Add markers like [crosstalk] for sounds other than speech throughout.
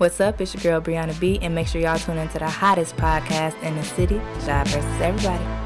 What's up? It's your girl Brianna B, and make sure y'all tune into the hottest podcast in the city, Shy versus Everybody.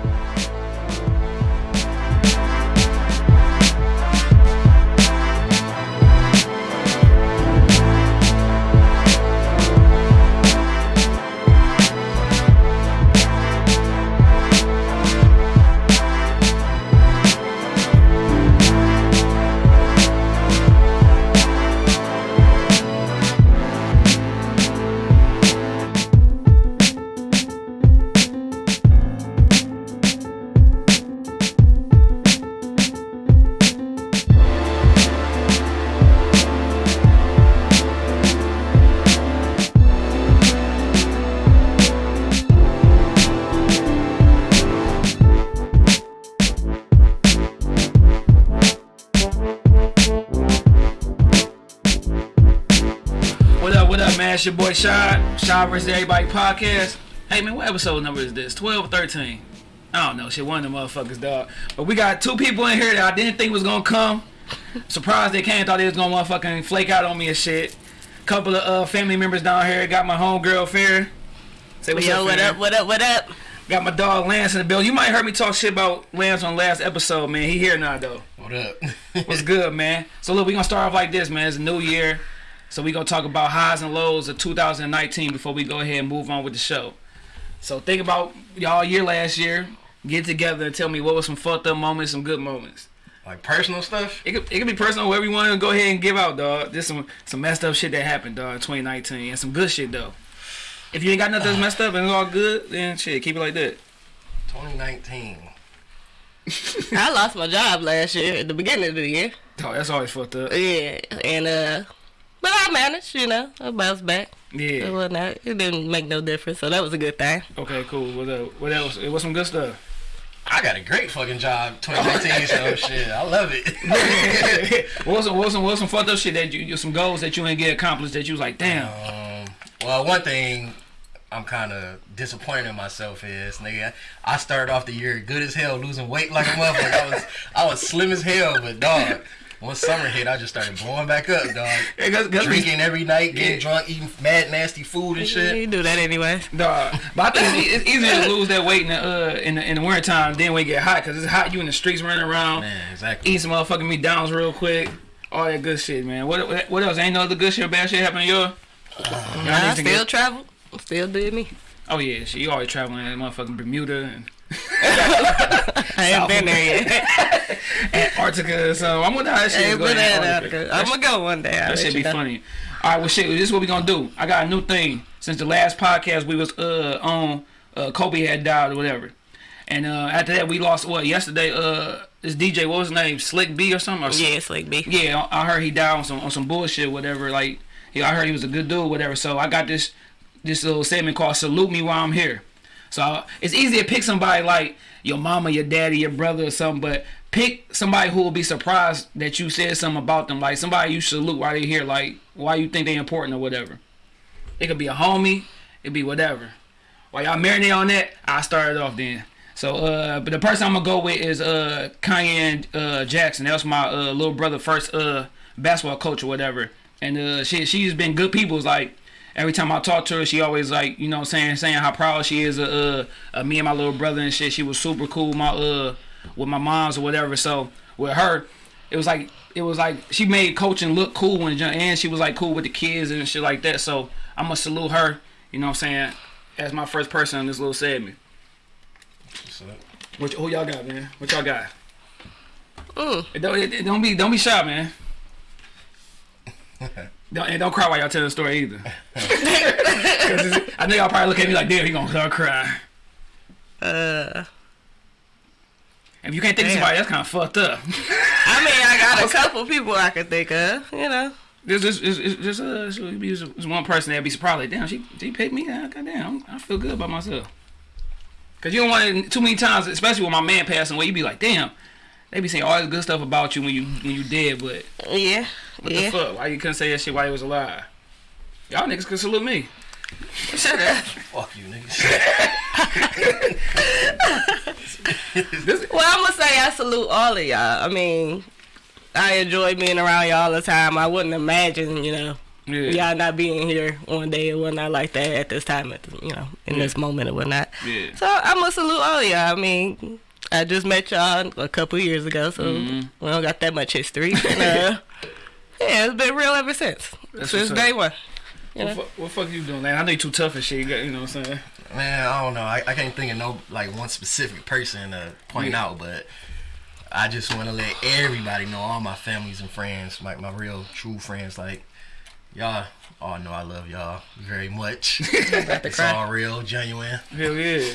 It's your boy Shy, Shy vs. Everybody podcast. Hey, man, what episode number is this? 12 or 13? I don't know, shit, one of them motherfuckers, dog. But we got two people in here that I didn't think was gonna come. Surprised they came, thought they was gonna motherfucking flake out on me and shit. Couple of uh, family members down here. Got my homegirl, Fair. Say what's Yo, up, what Fair. up, what up, what up? Got my dog Lance in the bill. You might heard me talk shit about Lance on last episode, man. He here now, though. What up? What's good, man? So look, we gonna start off like this, man. It's a new year, so we gonna talk about highs and lows of 2019 before we go ahead and move on with the show. So think about y'all year last year. Get together and tell me what was some fucked up moments, some good moments. like personal stuff? It could, it could be personal, whatever you want to go ahead and give out, dog. Just some some messed up shit that happened, dog, in 2019, and some good shit though. If you ain't got nothing that's messed up and it's all good, then shit, keep it like that. 2019. [laughs] I lost my job last year at the beginning of the year. Oh, that's always fucked up. Yeah, and uh, but I managed, you know, I bounced back. It Yeah. wasn't it didn't make no difference, so that was a good thing. Okay, cool. What up? What else? It was some good stuff. I got a great fucking job 2019, so [laughs] shit, I love it. [laughs] what was some, what was some, what was some fucked up shit that you, you some goals that you ain't get accomplished that you was like, damn. um, well, one thing I'm kind of disappointed in myself is, nigga, I started off the year good as hell, losing weight like a motherfucker. I was, I was slim as hell, but dog, once summer hit, I just started blowing back up, dog. [laughs] Yeah, 'cause- 'cause we- Drinking every night, getting Yeah. drunk, eating mad nasty food and shit. You do that anyway. Dog. But I think it's, it's easier to lose that weight in the uh in the in the winter time than when it get hot because it's hot. You in the streets running around, Man, exactly. eating some motherfucking McDonald's real quick. All that good shit, man. What what, what else? Ain't no other good shit or bad shit happening to you? Nah, I still travel, still did me. Oh yeah, shit. You always traveling in motherfucking Bermuda and I ain't been there yet. [laughs] Antarctica or something. I'm wonder how that I shit is ain't going. been there. Antarctica. I'm gonna go one day. I'll That should be know. funny. All right, well, shit. This is what we gonna do. I got a new thing. Since the last podcast we was uh on, uh, Kobe had died or whatever, and uh after that we lost what yesterday. Uh, this DJ, what was his name? Slick B or something. Or Yeah, Slick B. yeah, I heard he died on some on some bullshit, whatever. Like, yeah, I heard he was a good dude, whatever. So I got this this little segment called "Salute Me While I'm Here." So it's easy to pick somebody like your mama, your daddy, your brother, or something, but pick somebody who will be surprised that you said something about them, like somebody you salute while they here, like why you think they important or whatever. It could be a homie, it be whatever. While y'all marinate on that, I started off then. So, uh, but the person I'm gonna go with is uh Kanye uh Jackson. That was my uh little brother first uh basketball coach or whatever. And uh she she's been good people. It's like every time I talk to her, she always like you know what I'm saying saying how proud she is of uh, uh me and my little brother and shit. She was super cool. My uh with my moms or whatever. So with her, it was like it was like she made coaching look cool and and she was like cool with the kids and shit like that. So I'm gonna salute her. You know what I'm saying? As my first person on this little segment. So, What who y'all got, man? What y'all got? Mm. It don't, it, it don't be don't be shy, man. [laughs] don't, and don't cry while y'all tell the story either. [laughs] I know y'all probably look at me like, damn, he gonna start crying. Uh, If you can't think of somebody, that's kind of fucked up. [laughs] I mean, I got a [laughs] couple people I could think of. You know, There's just, there's, there's, there's, uh, one person that'd be surprised, like, damn, she, she picked me. Goddamn, I feel good about myself. Cause you don't want it too many times, especially when my man passing away. You be like, damn, they be saying all this good stuff about you when you when you dead, but yeah, what yeah. the fuck? Why you couldn't say that shit while he was alive? Y'all niggas could salute me. Shut up. fuck you, niggas. [laughs] Well, I'm gonna say I salute all of y'all. I mean, I enjoy being around y'all all the time. I wouldn't imagine, you know, Yeah. y'all not being here one day and whatnot like that at this time, at the, you know, in this moment and whatnot. Yeah. So I'm gonna salute all y'all. I mean, I just met y'all a couple years ago, so Mm-hmm. we don't got that much history. and, uh, [laughs] yeah, it's been real ever since, That's since day one. You What, know? what fuck are you doing, man? I know you too tough and shit. You, got, you know what I'm saying? Man, I don't know. I, I can't think of no like one specific person to point Yeah. out, but I just want to let everybody know, all my families and friends, like my real true friends, like y'all. all know I love y'all very much. [laughs] it's all real, genuine. Hell yeah.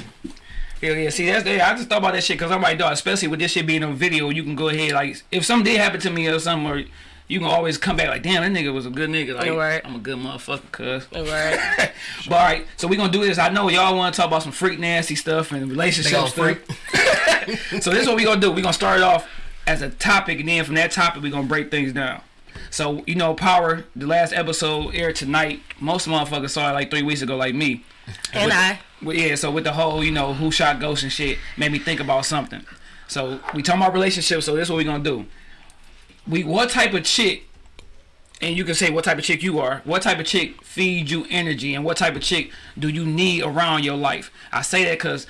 Hell yeah. See, that's yeah, I just thought about that shit because I'm like, dog, especially with this shit being on video, you can go ahead, like, if something did happen to me or something, or you can always come back like, damn, that nigga was a good nigga. Like, Right. I'm a good motherfucker, cuz. All right. [laughs] but all right, so we gonna do this. I know y'all want to talk about some freak nasty stuff and They relationship stuff. freak. [laughs] so this is what we gonna do. We gonna start it off as a topic, and then from that topic, we gonna break things down. So you know, Power, the last episode aired tonight. Most motherfuckers saw it like three weeks ago, like me. And With- I. Well, yeah, so with the whole, you know, who shot Ghost and shit, made me think about something. So we talking about relationships. So this is what we're gonna do. We what type of chick, and you can say what type of chick you are. What type of chick feeds you energy, and what type of chick do you need around your life? I say that because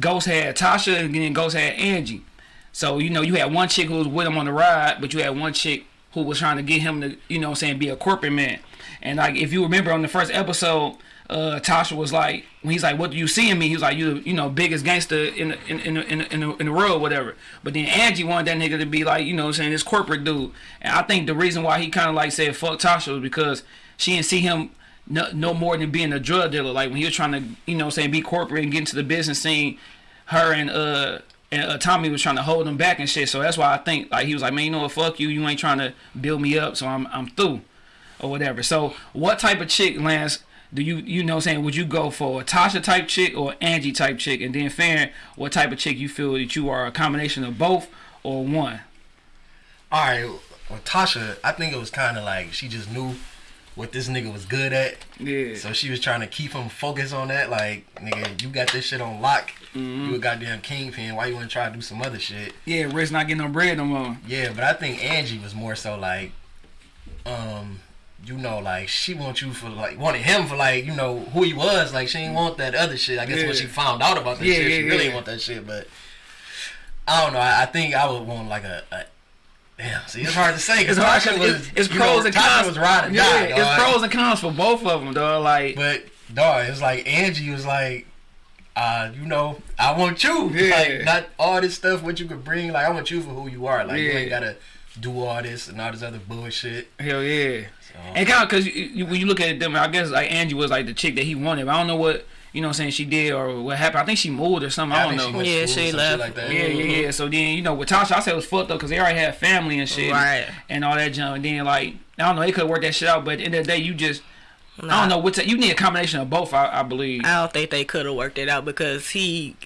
Ghost had Tasha, and then Ghost had Angie. So you know, you had one chick who was with him on the ride, but you had one chick who was trying to get him to, you know, what I'm saying, be a corporate man. And like, if you remember on the first episode, uh, Tasha was like, when he's like, "What do you see in me?" He was like, "You, you know, biggest gangster in the, in in in, in, the, in the world, whatever." But then Angie wanted that nigga to be like, you know, I'm saying this corporate dude. And I think the reason why he kind of like said fuck Tasha was because she didn't see him no, no more than being a drug dealer. Like when he was trying to, you know, saying be corporate and get into the business scene, her and uh and uh, Tommy was trying to hold him back and shit. So that's why I think like he was like, man, you know what, fuck you, you ain't trying to build me up, so I'm I'm through, or whatever. So what type of chick, Lance? Do you you know what I'm saying? Would you go for a Tasha type chick or Angie type chick? And then Farron, what type of chick you feel that you are a combination of both or one? All right, well, Tasha, I think it was kind of like she just knew what this nigga was good at. Yeah. So she was trying to keep him focused on that. Like, nigga, you got this shit on lock. Mm-hmm. You a goddamn kingpin. Why you want to try to do some other shit? yeah, Rick's not getting no bread no more. Yeah, but I think Angie was more so like, um, you know, like she wants you for like wanted him for like you know who he was. Like she didn't want that other shit. I guess Yeah. when she found out about that Yeah, shit, yeah, she really didn't want that shit. But I don't know. I, I think I would want like a. a Damn, see, it's hard to say because Tasha was, it's, it's pros know, and Tasha cons. was ride or yeah, die, it's pros and cons for both of them, dog. Like, But dog, it's like Angie was like, uh, you know, I want you. [laughs] Yeah. Like not all this stuff what you could bring. Like I want you for who you are. Like you ain't gotta do all this and all this other bullshit. hell yeah. So, And kind of because you, you, when you look at them, I guess like Angie was like the chick that he wanted. But I don't know what you know what I'm saying she did or what happened. I think she moved or something. I, think don't she know. went to Yeah, she left. Like that. Yeah, yeah, yeah. So then you know with Tasha, I said it was fucked up because they already had family and shit, Right. And all that junk. And then like I don't know, they could work that shit out. But at the end of the day, you just I don't know what you need a combination of both. I, I believe. I don't think they could have worked it out because he.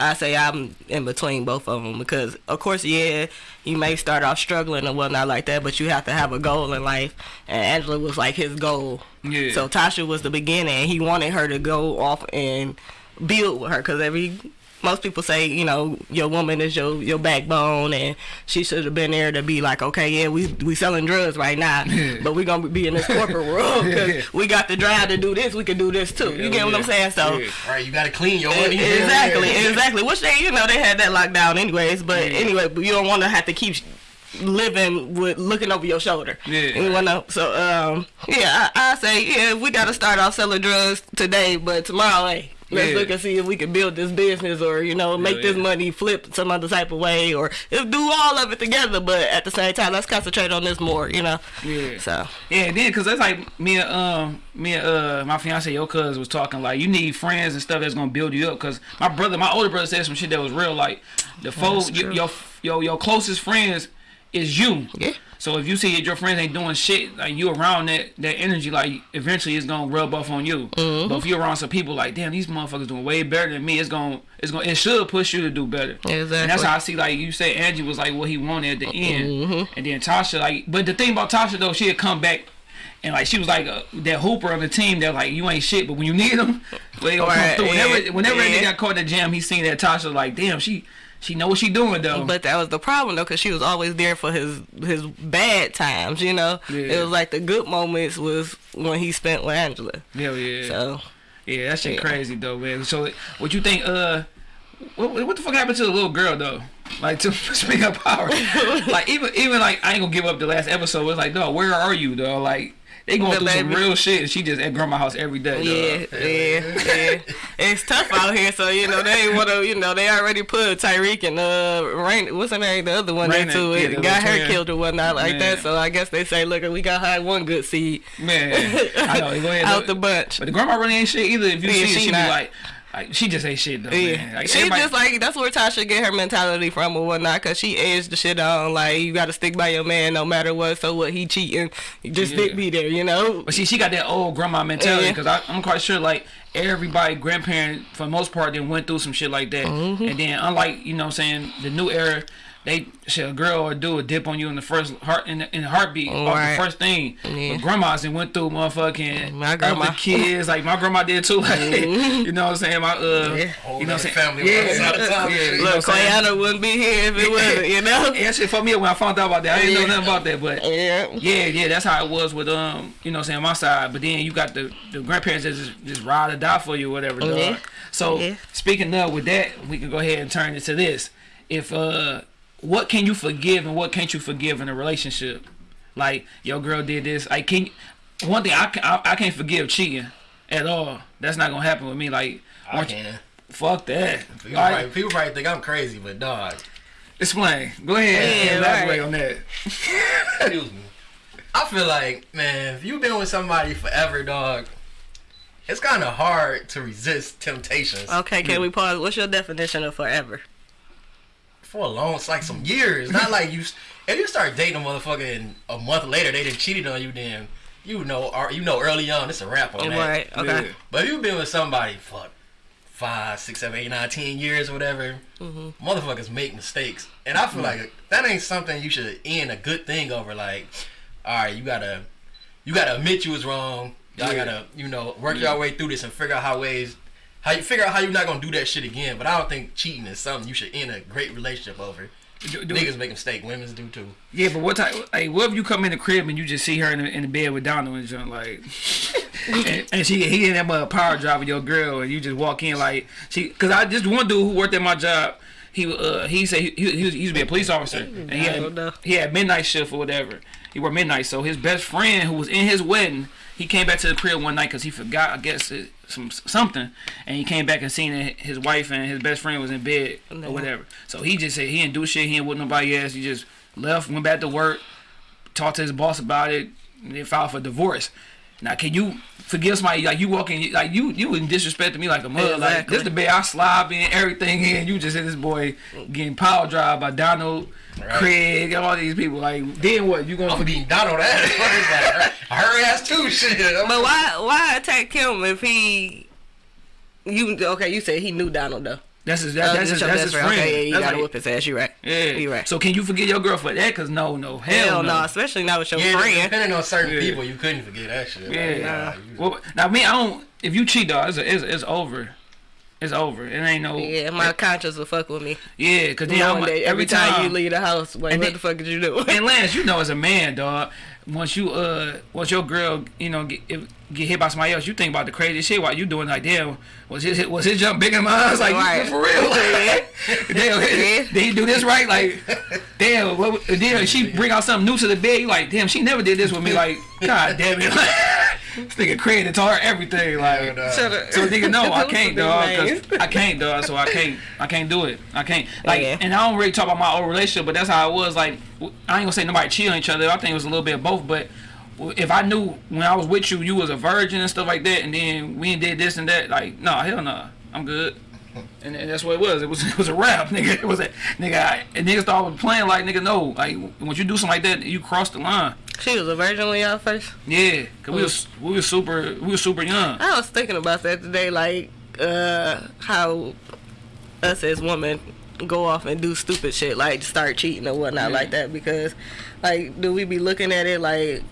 I say I'm in between both of them because, of course, yeah, you may start off struggling and whatnot like that, but you have to have a goal in life. And Angela was like his goal. Yeah. So Tasha was the beginning. He wanted her to go off and build with her because every most people say you know your woman is your your backbone and she should have been there to be like okay yeah we we selling drugs right now [laughs] but we're gonna be in this corporate [laughs] world because we got the drive to do this we can do this too you get what I'm saying so. Yeah. Right, you gotta clean your money. Exactly, [laughs] exactly. Which they, you know, they had that lockdown anyways. But anyway, you don't want to have to keep living with looking over your shoulder. Yeah. You wanna, so um, yeah, I, I say yeah, we gotta start off selling drugs today, but tomorrow, hey. Let's Yeah. look and see if we can build this business, or you know, make this yeah. money flip some other type of way, or do all of it together. But at the same time, let's concentrate on this more, you know. Yeah. So Yeah, then because that's like me and um me and uh my fiance your cousin was talking like you need friends and stuff that's gonna build you up because my brother my older brother said some shit that was real like the folks that's your, true. your your your closest friends is you. Yeah. So if you see that your friends ain't doing shit like you around that that energy like eventually it's gonna rub off on you. Mm-hmm. But if you're around some people like damn these motherfuckers doing way better than me it's gonna it's gonna it should push you to do better. And that's how I see like you say Angie was like what he wanted at the end, Mm-hmm. and then Tasha like. But the thing about Tasha though, she had come back. And like she was like uh, that hooper on the team that like you ain't shit, but when you need them, [laughs] they gonna Right, come through. Whenever, yeah, whenever yeah. nigga got caught in the jam, he seen that Tasha like, damn, she she know what she doing though. But that was the problem though, cause she was always there for his his bad times. You know, Yeah. it was like the good moments was when he spent with Angela. Hell yeah. So Yeah, that shit Yeah. crazy though, man. So, what you think? Uh, what, what the fuck happened to the little girl though? Like to [laughs] speak up power, [laughs] like even even like I ain't gonna give up the last episode. It's like, no, where are you, though? Like they going through some real shit. and She just at grandma house every day. yeah, yeah, yeah. It's tough out here, so you know they want to. You know they already put Tyreek and uh Rain. What's her name? The other one Raina, into it. got her twin. killed or whatnot like Man. that. So I guess they say, look, we got her one good seed man. I know. [laughs] Go ahead. out look. the bunch. But the grandma really ain't shit either. If you Yeah, see, it, she she, be like, like she just ain't shit though. Yeah. Like, everybody- just like that's where Tasha get her mentality from or whatnot, cause she edged the shit on like you got to stick by your man no matter what. So what he cheating, just Yeah. stick me there, you know. But see, she got that old grandma mentality Yeah. because I'm quite sure like everybody grandparent for the most part then went through some shit like that. Mm-hmm. And then unlike you know what I'm saying the new era, they shit a girl or dude dip on you in the first heart in the, in the heartbeat off Right. the first thing. Yeah. But grandmas and went through motherfucking My grandma. other kids like my grandma did too. [laughs] Like you know what I'm saying my uh Yeah. You know what I'm saying family was yeah outside of town. yeah you know Look, what I'm saying? Wouldn't be here if it wasn't, you know. [laughs] Yeah, that shit fucked me up when I found out about that. I didn't know Yeah. nothing about that, but Yeah. yeah, yeah, that's how it was with um, you know, what I'm saying my side. But then you got the the grandparents that just just ride or die for you, or whatever. Dog. Yeah. So Yeah. speaking of with that, we can go ahead and turn into this. If uh, what can you forgive and what can't you forgive in a relationship? Like your girl did this. I can't. One thing I can I, I can't forgive cheating at all. That's not gonna happen with me. Like I once you- fuck that. People, Like, probably, people probably think I'm crazy, but dog, explain. Go ahead Yeah, and elaborate right. on that. [laughs] excuse me. I feel like, man, if you've been with somebody forever, dog, it's kind of hard to resist temptations. Okay, can we pause? What's your definition of forever? For a long, it's like some years. Not like you. If you start dating a motherfucker and a month later they done cheated on you, then you know, or you know, early on it's a wrap on that. Right. Okay. Yeah. But if you've been with somebody for five, six, seven, eight, nine, ten years or whatever, Mm-hmm. motherfuckers make mistakes, and I feel like that ain't something you should end a good thing over. Like, all right, you gotta, you gotta admit you was wrong. Y'all Yeah. gotta, you know, work your way through this and figure out how ways. How you figure out how you're not gonna do that shit again, but I don't think cheating is something you should end a great relationship over. Do- do- Niggas make mistake, women's do too. Yeah, but what type? Hey, what if you come in the crib and you just see her in the, in the bed with Donald and something like, [laughs] and, and she he in that mother power drive with your girl, and you just walk in like she? Because I just one dude who worked at my job. He uh he said he, he, he, was, he used to be a police officer and he I don't know. had he had midnight shift or whatever. He worked midnight, so his best friend who was in his wedding, he came back to the crib one night because he forgot I guess it, some something, and he came back and seen that his wife and his best friend was in bed No. or whatever. So he just said he didn't do shit. He didn't with nobody else. He just left, went back to work, talked to his boss about it, and then filed for divorce. Now, can you forgive somebody like you walking like you you in disrespect to me like a mother? Like Exactly. this the bed I slob in everything in. You just hit this boy getting power drive by Donald, Right. Craig, all these people. Like then what? You gonna I'm forgive? beating Donald ass. like, her, her ass too. Shit. But why why attack him if he you okay, you said he knew Donald though. That's his. Oh, That, that's his. your That's best his friend. Okay, yeah, you That's gotta like- whip his ass. You right. Yeah, you right. So can you forget your girl for that? Cause no, no, hell, Hell no. no, especially not with your Yeah, friend. depending on certain Yeah. people, you couldn't forget that shit. Like, Yeah. nah, you- Well, now me, I don't. If you cheat, dog, it's, it's it's over. It's over. It ain't no. Yeah, my conscience will fuck with me. Yeah, cause then Knowing I'm, that every time, you leave the house, like, what then- the fuck did you do? And [laughs] Lance, you know, as a man, dog, once you uh, once your girl, you know, get if, get hit by somebody else, you think about the crazy shit while you doing like, damn, was his was his jump bigger than mine? [laughs] I was like, Right. for real? [laughs] Yeah. [laughs] damn, Yeah. did he do this right? Like, damn, what, then she bring out something new to the bed. You like, damn, she never did this with me. Like, god damn it, this nigga crazy taught her everything. Like, Shut up. so nigga, no, I can't, dog. Cause I can't, dog. So I can't, I can't do it. I can't. Like, Yeah. and I don't really talk about my old relationship, but that's how it was. Like, w- I ain't gonna say nobody cheated on each other. I think it was a little bit of both. But w- if I knew when I was with you, you was a virgin and stuff like that, and then we did this and that, like, no, hell no, I'm good. [laughs] And, and that's what it was. It was it was a rap, [laughs] nigga. It was a nigga. I, and niggas started playing like nigga. No, like once you do something like that, you cross the line. She was a virgin when y'all first. Yeah, cause we was we was super we was super young. I was thinking about that today, like uh, how us as women go off and do stupid shit, like start cheating or whatnot, Yeah. like that. Because, like, do we be looking at it like,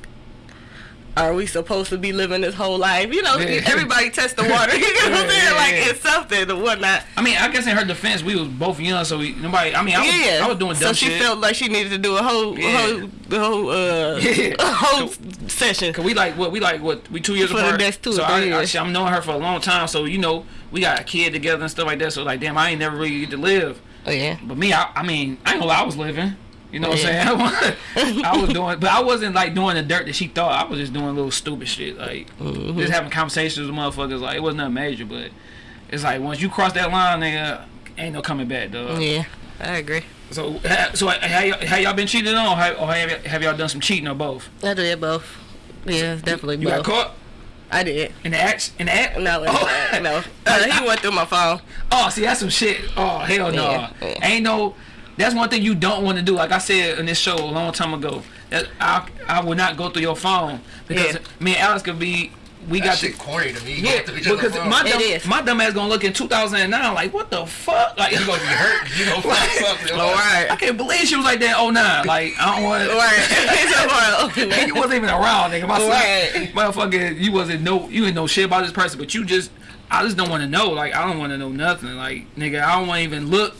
are we supposed to be living this whole life? You know, Yeah. everybody test the water. [laughs] You know what I'm saying? Like it's something or whatnot. I mean, I guess in her defense, we was both young, so we nobody. I mean, I was, yeah, I was doing dumb so she shit. felt like she needed to do a whole, Yeah. whole, the whole, uh, [laughs] Yeah. a whole session. Cause we like what we like what we two years For the apart. next two so I, I, I'm knowing her for a long time. So you know we got a kid together and stuff like that. So like damn, I ain't never really get to live. Oh yeah. But me, I, I mean, I ain't gonna lie, I was living. You know what Yeah. I'm saying? [laughs] I was doing, but I wasn't like doing the dirt that she thought. I was just doing little stupid shit, like Mm-hmm. just having conversations with motherfuckers. Like it wasn't nothing major, but it's like once you cross that line, nigga, ain't no coming back, dog. Yeah, I agree. So, so have y'all, been cheated on, or have, or have, y'all done some cheating or both? I did both. Yeah, definitely You both. got caught I did. in the act? In the act? No, oh. no. [laughs] Uh, he went through my phone. Oh, see, that's some shit. Oh, hell no. Yeah. Ain't no. That's one thing you don't want to do. Like I said in this show a long time ago, that I I would not go through your phone because Yeah. me and Alex could be. We That got shit to. corny to me. Yeah, Going through each because my It dumb, is. my dumb ass gonna look in 2009 like what the fuck like you gonna be hurt. if You gonna [laughs] find something. All I right. can't believe she was like that 09 like I don't want Right. [laughs] [laughs] and you wasn't even around, nigga. My son, Right. motherfucker, you wasn't no, you didn't know shit about this person, but you just, I just don't want to know. Like I don't want to know nothing. Like nigga, I don't want to even look,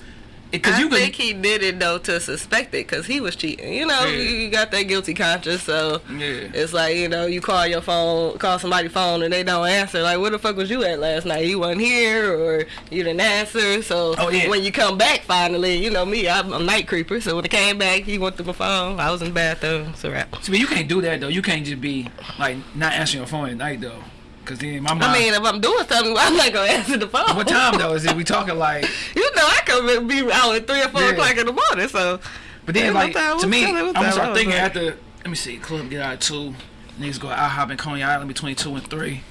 because I you think he did it though to suspect it because he was cheating. You know, Yeah. you got that guilty conscience, so Yeah. it's like you know, you call your phone, call somebody's phone, and they don't answer. Like, where the fuck was you at last night? You wasn't here, or you didn't answer. So Oh, yeah. when you come back finally, you know me, I'm a night creeper. So when I came back, he went through my phone. I was in the bathroom. It's a wrap. See, but you can't do that though. You can't just be like not answering your phone at night though, because then my mind. I mean, if I'm doing something, I'm not gonna answer the phone. what time though? Is it we talking like? [laughs] You know, I could be out at three or four Yeah. o'clock in the morning. So But then like to me, I'm gonna start thinking after. Let me see, club get out at two. Niggas go out hop in Coney Island between two and three.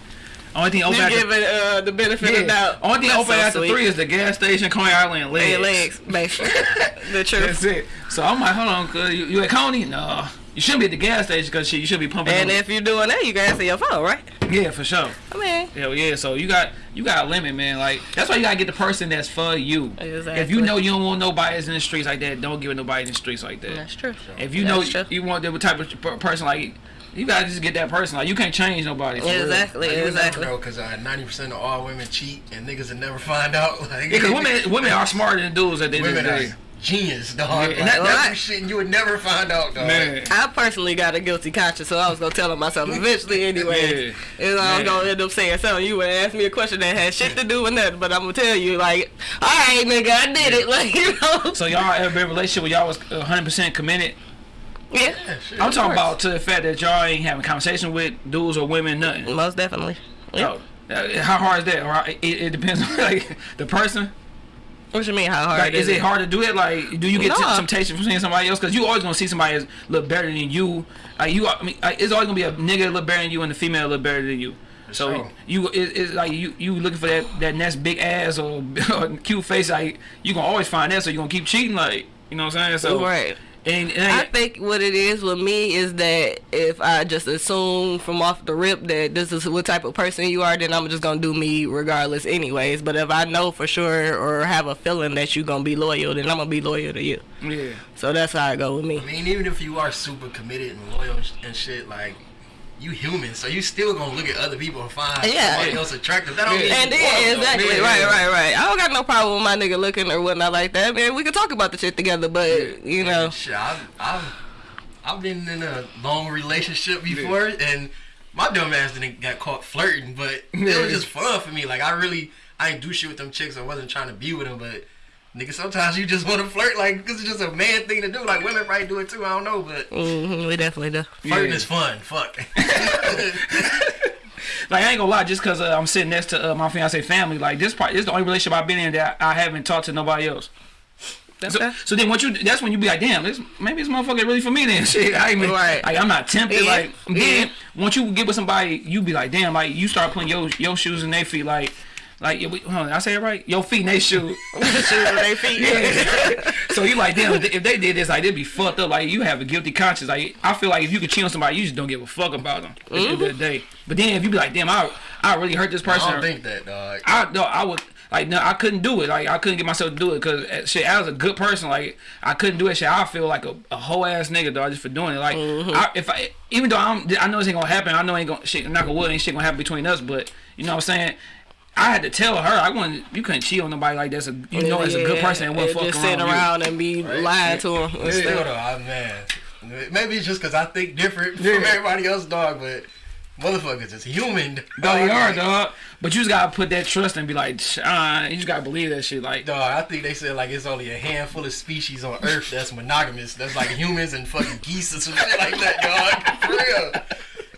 Only thing open after give it uh, the benefit of yeah. the doubt. Only thing That's open so after sweet. three is the gas station, Coney Island, and legs. Legs, basically. [laughs] the [laughs] That's it. So I'm like, hold on, cuz you, you at Coney? No. You shouldn't be at the gas station because shit, you should be pumping. And them- if you're doing that, you can answer your phone, right? yeah, for sure. I mean, Hell yeah. So you got you got a limit, man. Like that's why you gotta get the person that's for you. Exactly. If you know you don't want nobody that's in the streets like that, don't give it nobody in the streets like that. that's true. If you know true. you want the type of person like you gotta just get that person. Like you can't change nobody. for. Exactly, Like, exactly. never know because uh, 90% of all women cheat and niggas will never find out. Like, Yeah, cause women [laughs] women are smarter than dudes at the end of the women day. Are genius, dog. Yeah, and that- that, that's- shit you would never find out, dog. Man. I personally got a guilty conscience, so I was gonna tell him myself eventually [laughs] anyway. Yeah. And I was Man. gonna end up saying something. You would ask me a question that had shit to do with nothing, but I'm gonna tell you, like, all right, nigga, I did it. [laughs] Like, you know. So y'all ever been in a relationship where y'all was 100 percent committed? Yeah, Yeah, shit. I'm talking about to the fact that y'all ain't having conversation with dudes or women, nothing. most definitely. Yeah. Oh, uh, how hard is that? Or it, it depends on [laughs] like the person. What you mean? How hard Like, is it hard to do it? Like, do you get Nah. t- temptation from seeing somebody else? Because you always gonna see somebody that's look better than you. Like you, I mean, like, it's always gonna be a nigga that look better than you and a female that look better than you. So sure. you, it, it's like you, you looking for that that next big ass or, or [laughs] cute face. Like you gonna always find that. So you gonna keep cheating. Like you know what I'm saying? So Right. And, and I think what it is with me is that if I just assume from off the rip that this is what type of person you are, then I'm just gonna do me regardless, anyways. But if I know for sure or have a feeling that you're gonna be loyal, then I'm gonna be loyal to you. yeah. So that's how I go with me. I mean, even if you are super committed and loyal and and shit, like, you human, so you still gonna look at other people and find Yeah. somebody else attractive. That don't Yeah. mean And you want then exactly, Yeah, right, right, right. I don't got no problem with my nigga looking or whatnot like that, man. We can talk about the shit together, but you know, And Shit, I've, I've, I've been in a long relationship before, and my dumb ass didn't got caught flirting, but it was [laughs] just fun for me. Like I really, I ain't do shit with them chicks. I wasn't trying to be with them, but nigga, sometimes you just want to flirt, like because it's just a man thing to do. Like women probably do it too. I don't know, but hmm we definitely do. flirting Yeah. is fun. Fuck. [laughs] Like I ain't gonna lie, just cause uh, I'm sitting next to uh, my fiance family, like this part, this is the only relationship I've been in that I haven't talked to nobody else. So, so then once you, that's when you be like, damn, this maybe this motherfucker really for me then. [laughs] Shit, I ain't even, Right. like I'm not tempted. Yeah. Like then Yeah. once you get with somebody, you be like, damn, like you start putting your your shoes in their feet, like. Like, yeah, we- hold on, I say it right? Your feet in they shoes. Shoes on their feet. [laughs] so you like, damn, if they did this, like, they'd be fucked up. Like, you have a guilty conscience. Like, I feel like if you could cheat on somebody, you just don't give a fuck about them at the end of the mm-hmm. day. But then if you be like, damn, I, I really hurt this person. I person. don't think that, dog. I no, I would like no, I couldn't do it. Like I couldn't get myself to do it because eh, shit, I was a good person. Like I couldn't do it. Shit, I feel like a, a whole ass nigga dog just for doing it. Like mm-hmm. I, if I even though I'm, I know this ain't gonna happen. I know ain't gonna shit. Not gonna wood ain't shit gonna happen between us. But you know what I'm saying. I had to tell her I wasn't. You couldn't cheat on nobody like that's a. You know, as a good person and wouldn't fuck just around. sitting with you. around and be lying to him. and Still stuff. though, man. Maybe it's just because I think different Yeah. from everybody else, dog. But motherfuckers is human. Dog, you are Like, dog. But you just gotta put that trust and be like, uh, you just gotta believe that shit. Like, Dog, I think they said like it's only a handful of species on Earth that's monogamous. That's like humans and fucking geese or some shit like that, dog. For real.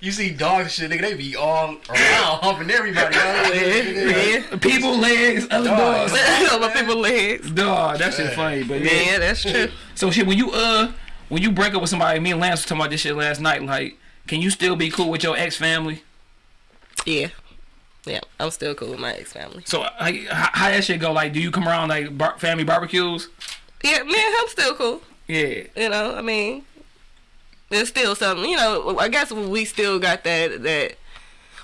You see dogs and shit, nigga, they be all around humping everybody. Dog. Yeah, yeah. people legs, other Dog. dogs. [laughs] Other people legs. Dog, that shit funny. But yeah. Yeah, that's true. So shit, when you uh, when you break up with somebody, me and Lance was talking about this shit last night. Like, can you still be cool with your ex family? Yeah. Yeah, I'm still cool with my ex family. So like, how, how that shit go? Like, do you come around like bar- family barbecues? Yeah, me and him still cool. Yeah. You know, I mean, there's still something. You know, I guess we still got that that.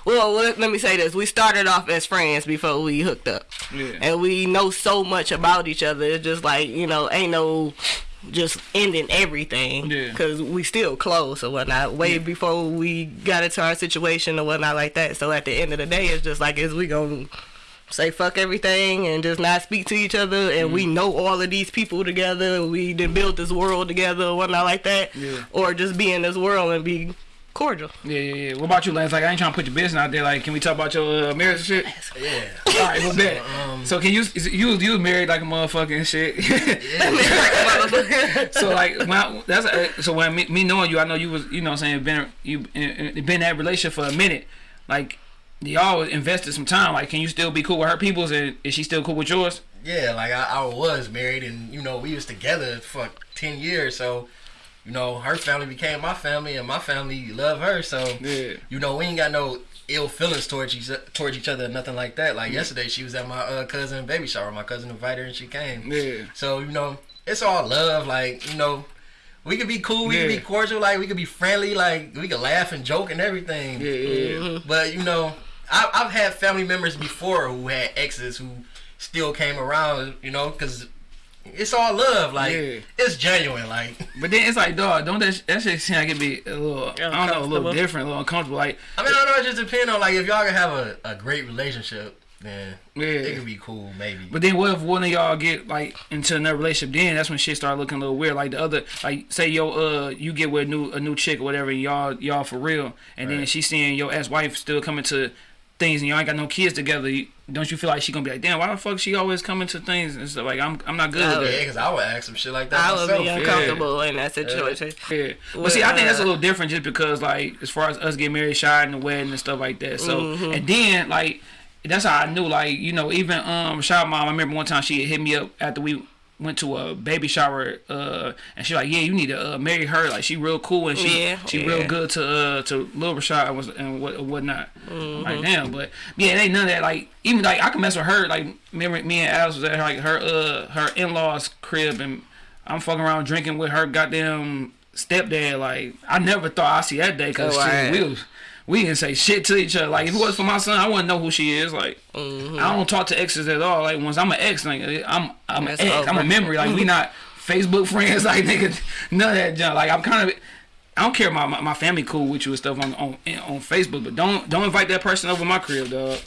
Well, let, let me say this: we started off as friends before we hooked up, Yeah. and we know so much about each other. It's just like you know, ain't no just ending everything Yeah. because we still close or whatnot. Way before we got into our situation or whatnot like that. So at the end of the day, it's just like is we gonna say fuck everything and just not speak to each other and Mm-hmm. we know all of these people together we did build this world together or whatnot like that Yeah. or just be in this world and be cordial Yeah, yeah, yeah. What about you, Lance? Like, I ain't trying to put your business out there. Like, can we talk about your uh, marriage and shit? Yeah. [laughs] All right, well, bet. um, So can you is- you you married like a motherfucking and shit? [laughs] so like when I, that's uh, so when me, me knowing you, I know you was you know what I'm saying been you in, in- been in that relationship for a minute. Like y'all invested some time. Like, can you still be cool with her people's and is she still cool with yours? Yeah, like I, I was married and you know, we was together for ten years, so you know, her family became my family and my family love her, so Yeah. you know, we ain't got no ill feelings towards each towards each other nothing like that. Like yesterday she was at my uh, cousin baby shower. My cousin invited her and she came. Yeah. So, you know, it's all love, like, you know, we could be cool, we could be cordial, like we could be friendly, like we could laugh and joke and everything. Yeah, yeah, yeah. But you know, I, I've had family members before who had exes who still came around, you know, because it's all love. Like Yeah. it's genuine. Like [laughs] But then it's like, dog, don't that that shit seem like it be a little, I don't know, a little different, a little uncomfortable. Like, I mean, I don't know. It just depends on like if y'all can have a, a great relationship, then Yeah. it could be cool, maybe. But then what if one of y'all get like into another relationship? Then that's when shit start looking a little weird. Like the other, like say yo, uh, you get with a new a new chick or whatever, and y'all y'all for real, and then Right. she seeing your ex wife still coming to things, and y'all ain't got no kids together. You, don't you feel like she gonna be like, damn, why the fuck she always coming to things and stuff? Like I'm I'm not good Oh, with yeah, because I would ask some shit like that i would myself. be uncomfortable in that situation Yeah, but see, I think that's a little different just because, like, as far as us getting married, shy in the wedding and stuff like that. So, and then like, that's how I knew, like, you know, even um, Shy Mom. I remember one time she had hit me up after we went to a baby shower, uh, and she like, yeah, you need to uh, marry her. Like, she real cool and she Yeah, she yeah. real good to uh to Lil Rashad and was and what whatnot. Like, damn, but yeah, it ain't none of that. Like, even like I can mess with her. Like, remember me and Alice was at her like her uh her in laws crib and I'm fucking around drinking with her goddamn stepdad. Like I never thought I'd see that day because Oh, we was we didn't say shit to each other. Like if it was for my son, I wouldn't know who she is. Like Mm-hmm. I don't talk to exes at all. Like once I'm an ex, like I'm I'm an ex. I'm a memory. Like we [laughs] not Facebook friends. [laughs] Like nigga, none of that junk. Like I'm kind of. I don't care about my, my family cool with you and stuff on, on on Facebook, but don't don't invite that person over my crib, dog.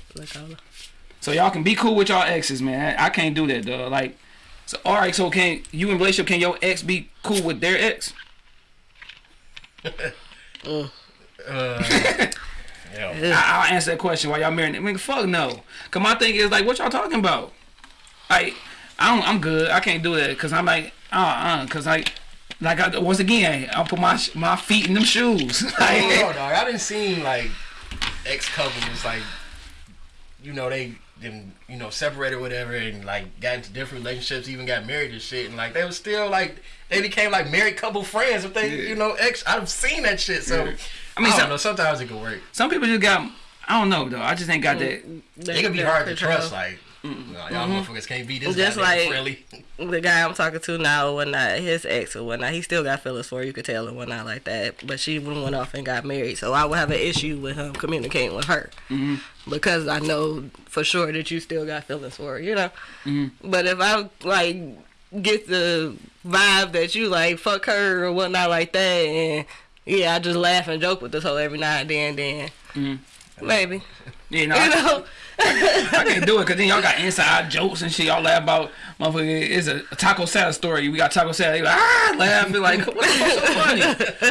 So y'all can be cool with y'all exes, man. I can't do that, dog. Like, so all right. So can you in relationship? Can your ex be cool with their ex? [laughs] [laughs] Yeah. I, I'll answer that question while y'all married. I mean, fuck no. Cause my thing is like, what y'all talking about? Like, I don't. I'm good. I can't do that. Cause I'm like, uh, uh. Cause like, like I, once again, I'll put my my feet in them shoes. I don't know, dog. I didn't see like ex couples like you know they them you know separated or whatever and like got into different relationships, even got married and shit, and like they were still like they became like married couple friends if they Yeah. you know ex. I've seen that shit, so Yeah. I I mean, mean, I some- don't know. Sometimes it can work. some people just got. I don't know though. I just ain't got that. It can be hard to trust. Like Nah, y'all mm-hmm. motherfuckers can't be this Mm-hmm. Just like- friendly. the guy I'm talking to now, when not his ex or whatnot, he still got feelings for her. You could tell and whatnot like that. But she went mm-hmm. off and got married, so I would have an issue with him communicating with her mm-hmm. because I know for sure that you still got feelings for her. You know. But if I like get the vibe that you like fuck her or whatnot like that, and yeah, I just laugh and joke with this whole every now and then, then maybe Yeah, no, [laughs] you know. I can't do it because then y'all got inside jokes and shit. Y'all laugh about motherfucker. It's a, a taco salad story. We got taco salad. They like, ah, laugh. Be like, [laughs] what the fuck's so funny?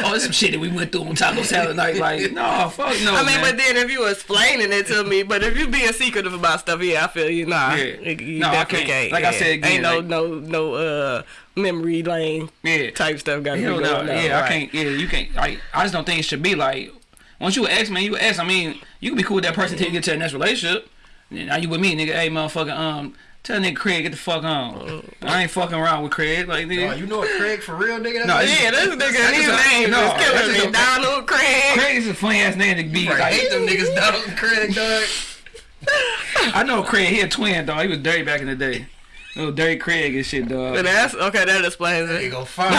oh, it's some shit that we went through on taco salad night. Like, [laughs] no, fuck no. I mean, man. but then if you explaining it to me, but if you being secretive about stuff, yeah, I feel you. Nah, Yeah. you, No, I definitely can't. Like I said again, ain't no like- no no uh memory lane yeah, type stuff got to be Hell going no. on. Yeah, I can't. Yeah, you can't. Like, I just don't think it should be like. Once you ex, man, you ex. I mean, you can be cool with that person until you get to the next relationship. Now you with me, nigga. Hey, motherfucker. Um, tell nigga Craig get the fuck on. I ain't fucking around with Craig. Like, Oh, nigga. you know what Craig for real, nigga? That's No, what- it's- Yeah, this nigga, That's his a- name no, is that's killing me. a- Donald Craig. Craig is a funny ass name to be. I hate them niggas Donald and [laughs] Craig, dog. I know Craig. He a twin, dog. He was dirty back in the day. Little dirty Craig and shit, dog. But that's okay. That explains He it. gonna find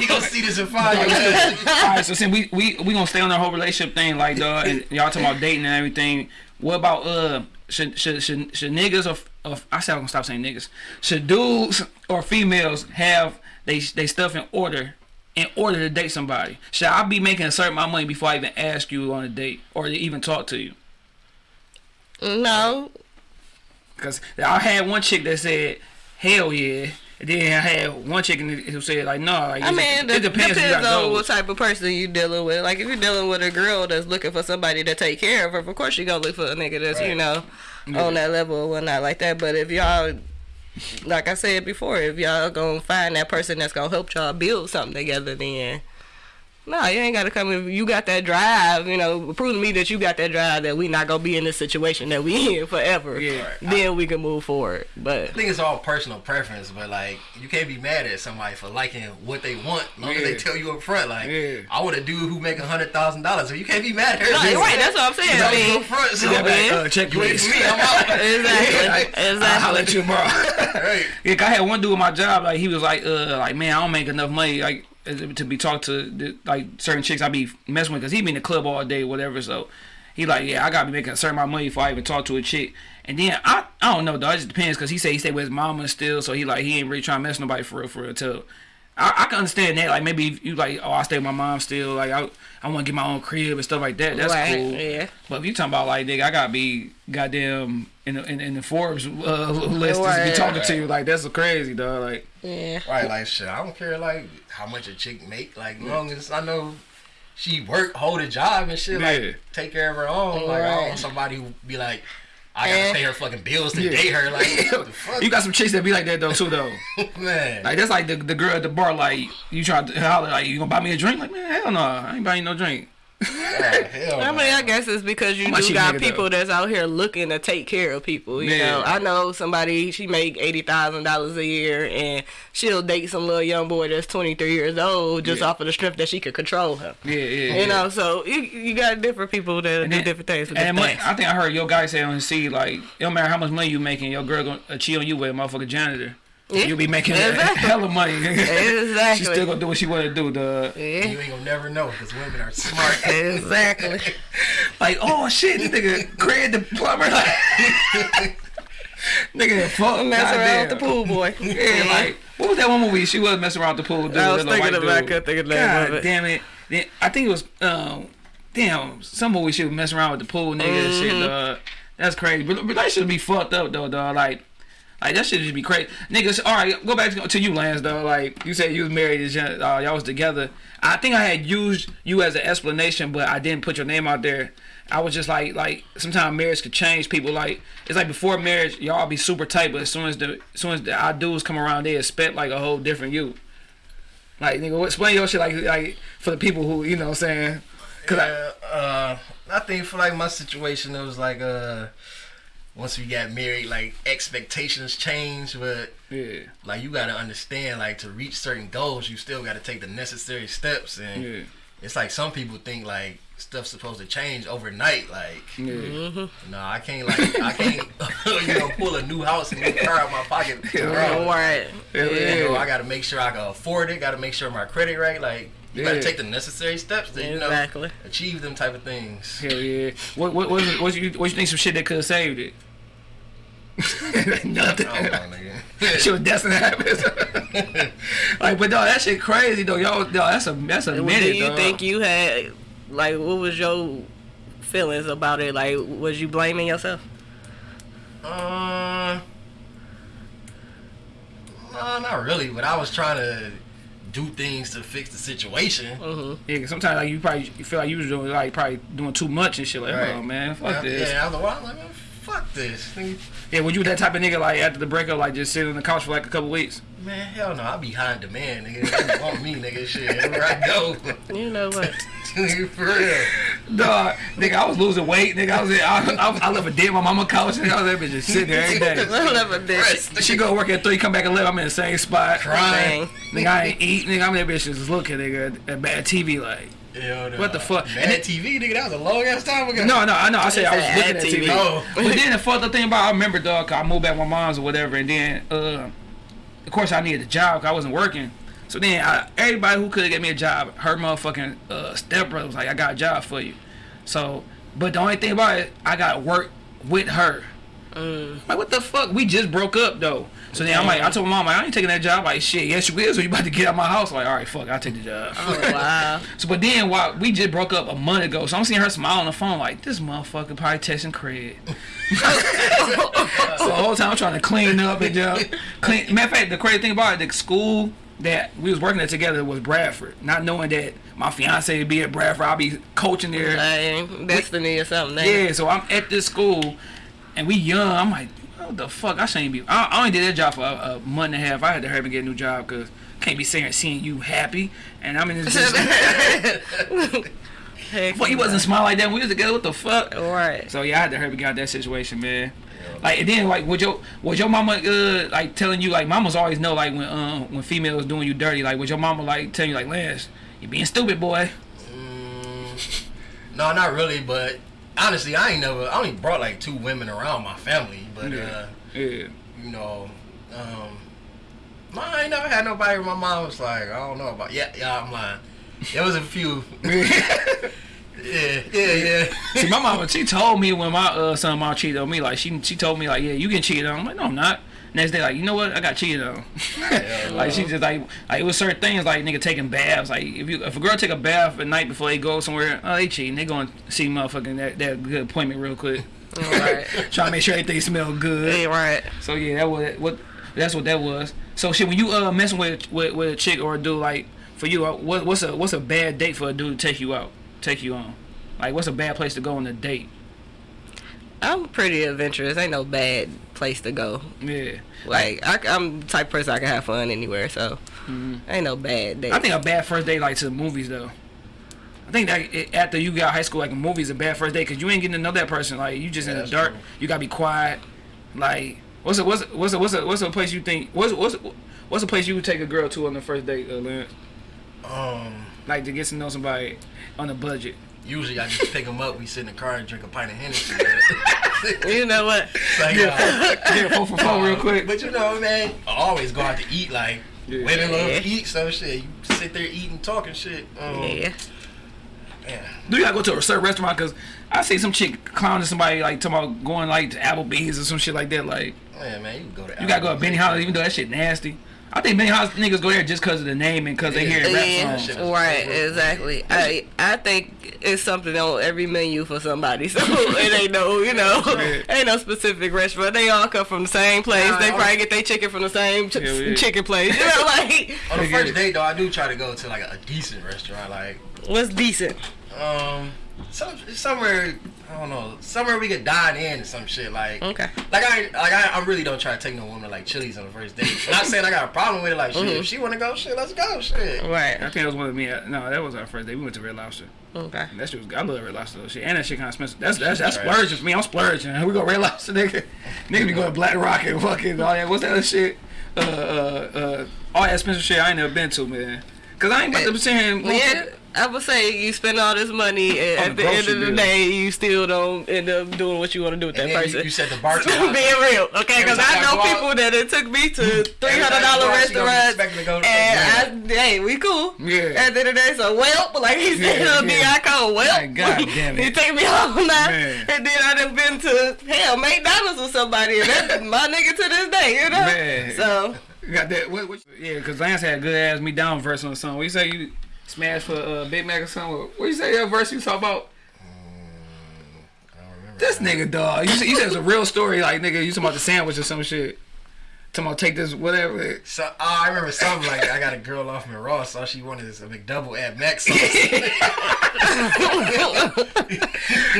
He gonna see this and find you. All right, so since we we we gonna stay on the whole relationship thing, like dog, and y'all talking about dating and everything. What about uh, should should should, should niggas or, or I said I'm gonna stop saying niggas. Should dudes or females have they they stuff in order in order to date somebody? Should I be making a certain amount of money before I even ask you on a date or even talk to you? No, Cause I had one chick that said, "Hell yeah," and then I had one chick who said like, "No." Like, I it- mean, it, depends. depends, you on goals. what type of person you dealing with. Like, if you're dealing with a girl that's looking for somebody to take care of her, of course you gonna look for a nigga that's you Right. know on that level or whatnot like that. But if y'all, like I said before, if y'all gonna find that person that's gonna help y'all build something together, then. No, you ain't gotta come. If you got that drive, you know, prove to me that you got that drive that we not gonna be in this situation that we [laughs] in forever. Yeah. Then we can move forward. But I think it's all personal preference, but like you can't be mad at somebody for liking what they want, as long as they tell you up front. Like Yeah. I want a dude who make a hundred thousand dollars, so you can't be mad at her. no, you're right. That's what I'm saying. I Tell you mean, up front, so Yeah, Yeah. uh, check you ain't please. for me. I'm out. [laughs] [laughs] exactly, I'll holler exactly. at you tomorrow. right. Yeah, 'cause I had one dude at my job, like he was like, uh, like man, I don't make enough money, like to be talked to like certain chicks I be messing with, cause he be in the club all day, whatever. So he like, yeah, I gotta be making a certain amount of money before I even talk to a chick. And then I, I don't know, though. It just depends, cause he said he stayed with his mama still, so he like he ain't really trying to mess nobody for real, for real. Too. I, I can understand that. Like maybe you like, oh, I stay with my mom still. Like I, I want to get my own crib and stuff like that. That's Right, cool. yeah. But if you talking about like, nigga, I gotta be goddamn in the, in, in the Forbes uh, [laughs] list to be Right. talking to you. Like that's crazy, dog. Like Yeah. Right, like shit. I don't care like how much a chick make. Like long as I know she work, hold a job and shit. Yeah. Like take care of her own. Like I don't want somebody who be like, I gotta pay her fucking bills to Yeah. date her. Like [laughs] what the fuck, you got some chicks that be like that though too, though. [laughs] man. Like that's like the the girl at the bar. Like you try to holler, like you gonna buy me a drink? Like man, hell no, I ain't buying no drink. Hell I no. mean, I guess it's because you do got people though? that's out here looking to take care of people. You Yeah. know, I know somebody she make eighty thousand dollars a year, and she'll date some little young boy that's twenty three years old just Yeah. off of the strength that she could control him. Yeah, yeah. You know, so you, you got different people that And do then- different things. For And different things. I think I heard your guy say on the seed, like, it don't matter how much money you making, your girl gonna cheat on you with a motherfucking janitor. Yeah. You'll be making Exactly. [laughs] of money. Exactly. she still gonna do what she wanna do, dog. yeah. You ain't gonna never know because women are smart. [laughs] Exactly. [laughs] Like, oh shit, this nigga Craig the plumber, like, nigga, fuck, Mess around with the pool boy. Yeah, like, what was that one movie? She was messing around with the pool. Dude, I was thinking white of- I dude. couldn't think of the name God of damn it! Then, I think it was, um, damn, some movie she was messing around with the pool nigga Mm-hmm. shit. Dog. That's crazy. But relationship be fucked up though, dog. Like. Like that shit just be crazy, niggas. All right, go back to, to you, Lance. Though, like you said, you was married, uh, y'all was together. I think I had used you as an explanation, but I didn't put your name out there. I was just like, like sometimes marriage could change people. Like it's like before marriage, y'all be super tight, but as soon as the, as soon as the our dudes come around, they expect like a whole different you. Like nigga, explain your shit like like for the people who you know what I'm saying. Cause Yeah, uh, I think for like my situation, it was like uh, once we got married, like expectations changed, but yeah, like you gotta understand, like to reach certain goals, you still gotta take the necessary steps, and yeah, it's like some people think like stuff's supposed to change overnight. Like, Yeah. Mm-hmm. no, I can't like I can't [laughs] you know pull a new house and new car out my pocket. [laughs] tomorrow. Right. Hell You know, I got to make sure I can afford it. Got to make sure my credit right. Like, you gotta take the necessary steps to you know Exactly. achieve them type of things. Hell yeah. What what what what you what you think some shit that could have saved it? [laughs] Nothing. I don't know, nigga. [laughs] Shit was destined to happen. [laughs] like, but dog, that shit crazy though. Y'all, dog, that's a that's a Do minute. you dog. think you had like what was your feelings about it? Like was you blaming yourself? Uh, no, not really. But I was trying to do things to fix the situation. Mm-hmm. Yeah, 'cause sometimes like you probably you feel like you was doing like probably doing too much and shit. Like, Right. oh man, fuck yeah, this. Yeah, after a while, I'm like, man, fuck this. Nigga. Yeah, would you that type of nigga like after the breakup like just sit on the couch for like a couple weeks? Man, hell no, I be high in demand, nigga. They want me, nigga. Shit, everywhere I go. [laughs] You know what? [laughs] For real. Dog, nigga, I was losing weight. Nigga, I was I, I, I left a day on my mama couch. Nigga, I was that bitch just sitting there every day. [laughs] I never did. Rest, She go work at three, come back at eleven. I'm in the same spot. Crying. Nigga, I ain't eat. Nigga, I'm that bitch just looking, nigga, at bad TV. Like, Hell no. What the fuck? Bad And then- TV, nigga. That was a long ass time ago. no, no, I know. I said I was looking at TV. TV. Oh. But then the fucked up thing about I remember, dog, 'cause I moved back with my mom's or whatever, and then, uh, of course, I needed a job 'cause I wasn't working. So then, I, everybody who could get me a job, her motherfucking uh, stepbrother was like, "I got a job for you." So, but the only thing about it, I got to work with her. Like, what the fuck? We just broke up though. So then I'm like, I told my mom, like, I ain't taking that job. Like, shit, yes you will. So you about to get out my house? Like, all right, fuck, I'll take the job. Oh wow. [laughs] So, but then while we just broke up a month ago, so I'm seeing her smile on the phone like this motherfucker probably texting Craig. [laughs] so the whole time I'm trying to clean up and just clean. Matter of fact, the crazy thing about it, the school that we was working at together was Bradford. Not knowing that my fiance would be at Bradford, I'll be coaching there. Destiny or something. Yeah, so I'm at this school, and we young. I'm like, what the fuck? I shouldn't be. I, I only did that job for a, a month and a half. I had to hurry up and get a new job because can't be saying seeing you happy, and I'm in this. it? Heck Fuck, he wasn't smiling like that. when We was together. What the fuck? Right. So yeah, I had to hurry up and get out that situation, man. Like and then like was your was your mama uh like telling you like mamas always know like when uh when females doing you dirty like was your mama like telling you like Lance you being stupid boy Mm, no, not really. But honestly, I ain't never. I only brought like two women around my family. But Yeah. uh, yeah you know, um, I ain't never had nobody. My mom was like, I don't know about. Yeah, yeah, I'm lying. There was a few. [laughs] [laughs] yeah, yeah, yeah. See, my mama, she told me when my uh, son mom cheated on me, like she she told me like, yeah, you can cheat on. I'm like, no, I'm not. Next day, like, you know what? I got cheated on. [laughs] like she just like, like it was certain things like nigga taking baths. Like if you if a girl take a bath at night before they go somewhere, oh they cheating. They going to see motherfucking that, that good appointment real quick. Right. [laughs] Trying to make sure everything smell good. Hey, right. So yeah, that was what that's what that was. So shit, when you uh messing with with, with a chick or a dude, like for you, uh, what, what's a what's a bad date for a dude to take you out, take you on? Like what's a bad place to go on a date? I'm pretty adventurous. Ain't no bad place to go. Yeah, Like I, am the type of person I can have fun anywhere. So ain't no bad day. I think a bad first day like to the movies though. I think that it, after you got high school, like a movie's a bad first day because you ain't getting to know that person. Like you just Yeah, in the that's dark. true. You gotta be quiet. Like what's a what's a, what's a, what's a, what's a place you think what's what's what's a place you would take a girl to on the first date, uh, Lance? Um, Like to get to know somebody on a budget. Usually I just pick them up. We sit in the car and drink a pint of Hennessy. [laughs] you know what? like, uh, Yeah, four for four real quick. But you know, man, I always go out to eat. Like Yeah. women love Yeah. to eat, so shit. You sit there eating, talking shit. Um, Yeah. yeah. Do you gotta go to a certain restaurant? Cause I see some chick clowning somebody like talking about going like to Applebee's or some shit like that. Like Yeah, man, you can go to. you gotta go to Benny Hollis even though that shit nasty. I think Benny Hollis niggas go there just cause of the name and cause they hear rap Yeah, songs. shit. right, exactly. I I think it's something on every menu for somebody, [laughs] so it ain't no, you know, Yeah. ain't no specific restaurant. They all come from the same place. Nah, they probably get their chicken from the same ch- Yeah, yeah. chicken place. You [laughs] know, like On the first it. date though, I do try to go to like a, decent restaurant, like what's decent? um, some somewhere I don't know, somewhere we could dine in or some shit. Like, Okay. like I like I, I really don't try to take no woman like Chili's on the first date. [laughs] Not saying I got a problem with it. Like, shit, Mhm. if she wanna go, shit, let's go, shit. Right. I think that was one of me. uh, No, that was our first date. We went to Red Lobster. Okay. That shit was. I love Red Lobster though. Shit, and that shit kind of expensive. That's that's that's Right. splurging for me. I'm splurging. [laughs] We go Red Lobster, nigga. [laughs] Nigga be going Black Rock and fucking all that. What's that other shit? Uh, uh, uh, all that expensive shit I ain't never been to, man. Cause I ain't about to be saying. Yeah, I would say you spend all this money, and at the end of the bill. day, you still don't end up doing what you want to do with that person. you, you said the bar. [laughs] Being real, okay? Because I know I go out- people that it took me to three hundred dollar I go out, she gonna be restaurants, to and I, hey, we cool. Yeah. At the end of the day, so well, like he said, Yeah, yeah, yeah. I call well. God damn [laughs] he take me home now, and then I done been to hell McDonald's with somebody, and that's [laughs] my nigga to this day, you know. Man. So You got that? What, what, yeah, because Lance had a good ass me down verse on the song. What you say you smashed for uh, Big Mac or something? What you say that verse you talk about? I don't remember. This nigga dog. You said, you said it's a real story. Like nigga, you talking about the sandwich or some shit. Talking about take this whatever. So oh, I remember something like I got a girl off me raw, so all she wanted is a McDouble at Mac sauce. [laughs]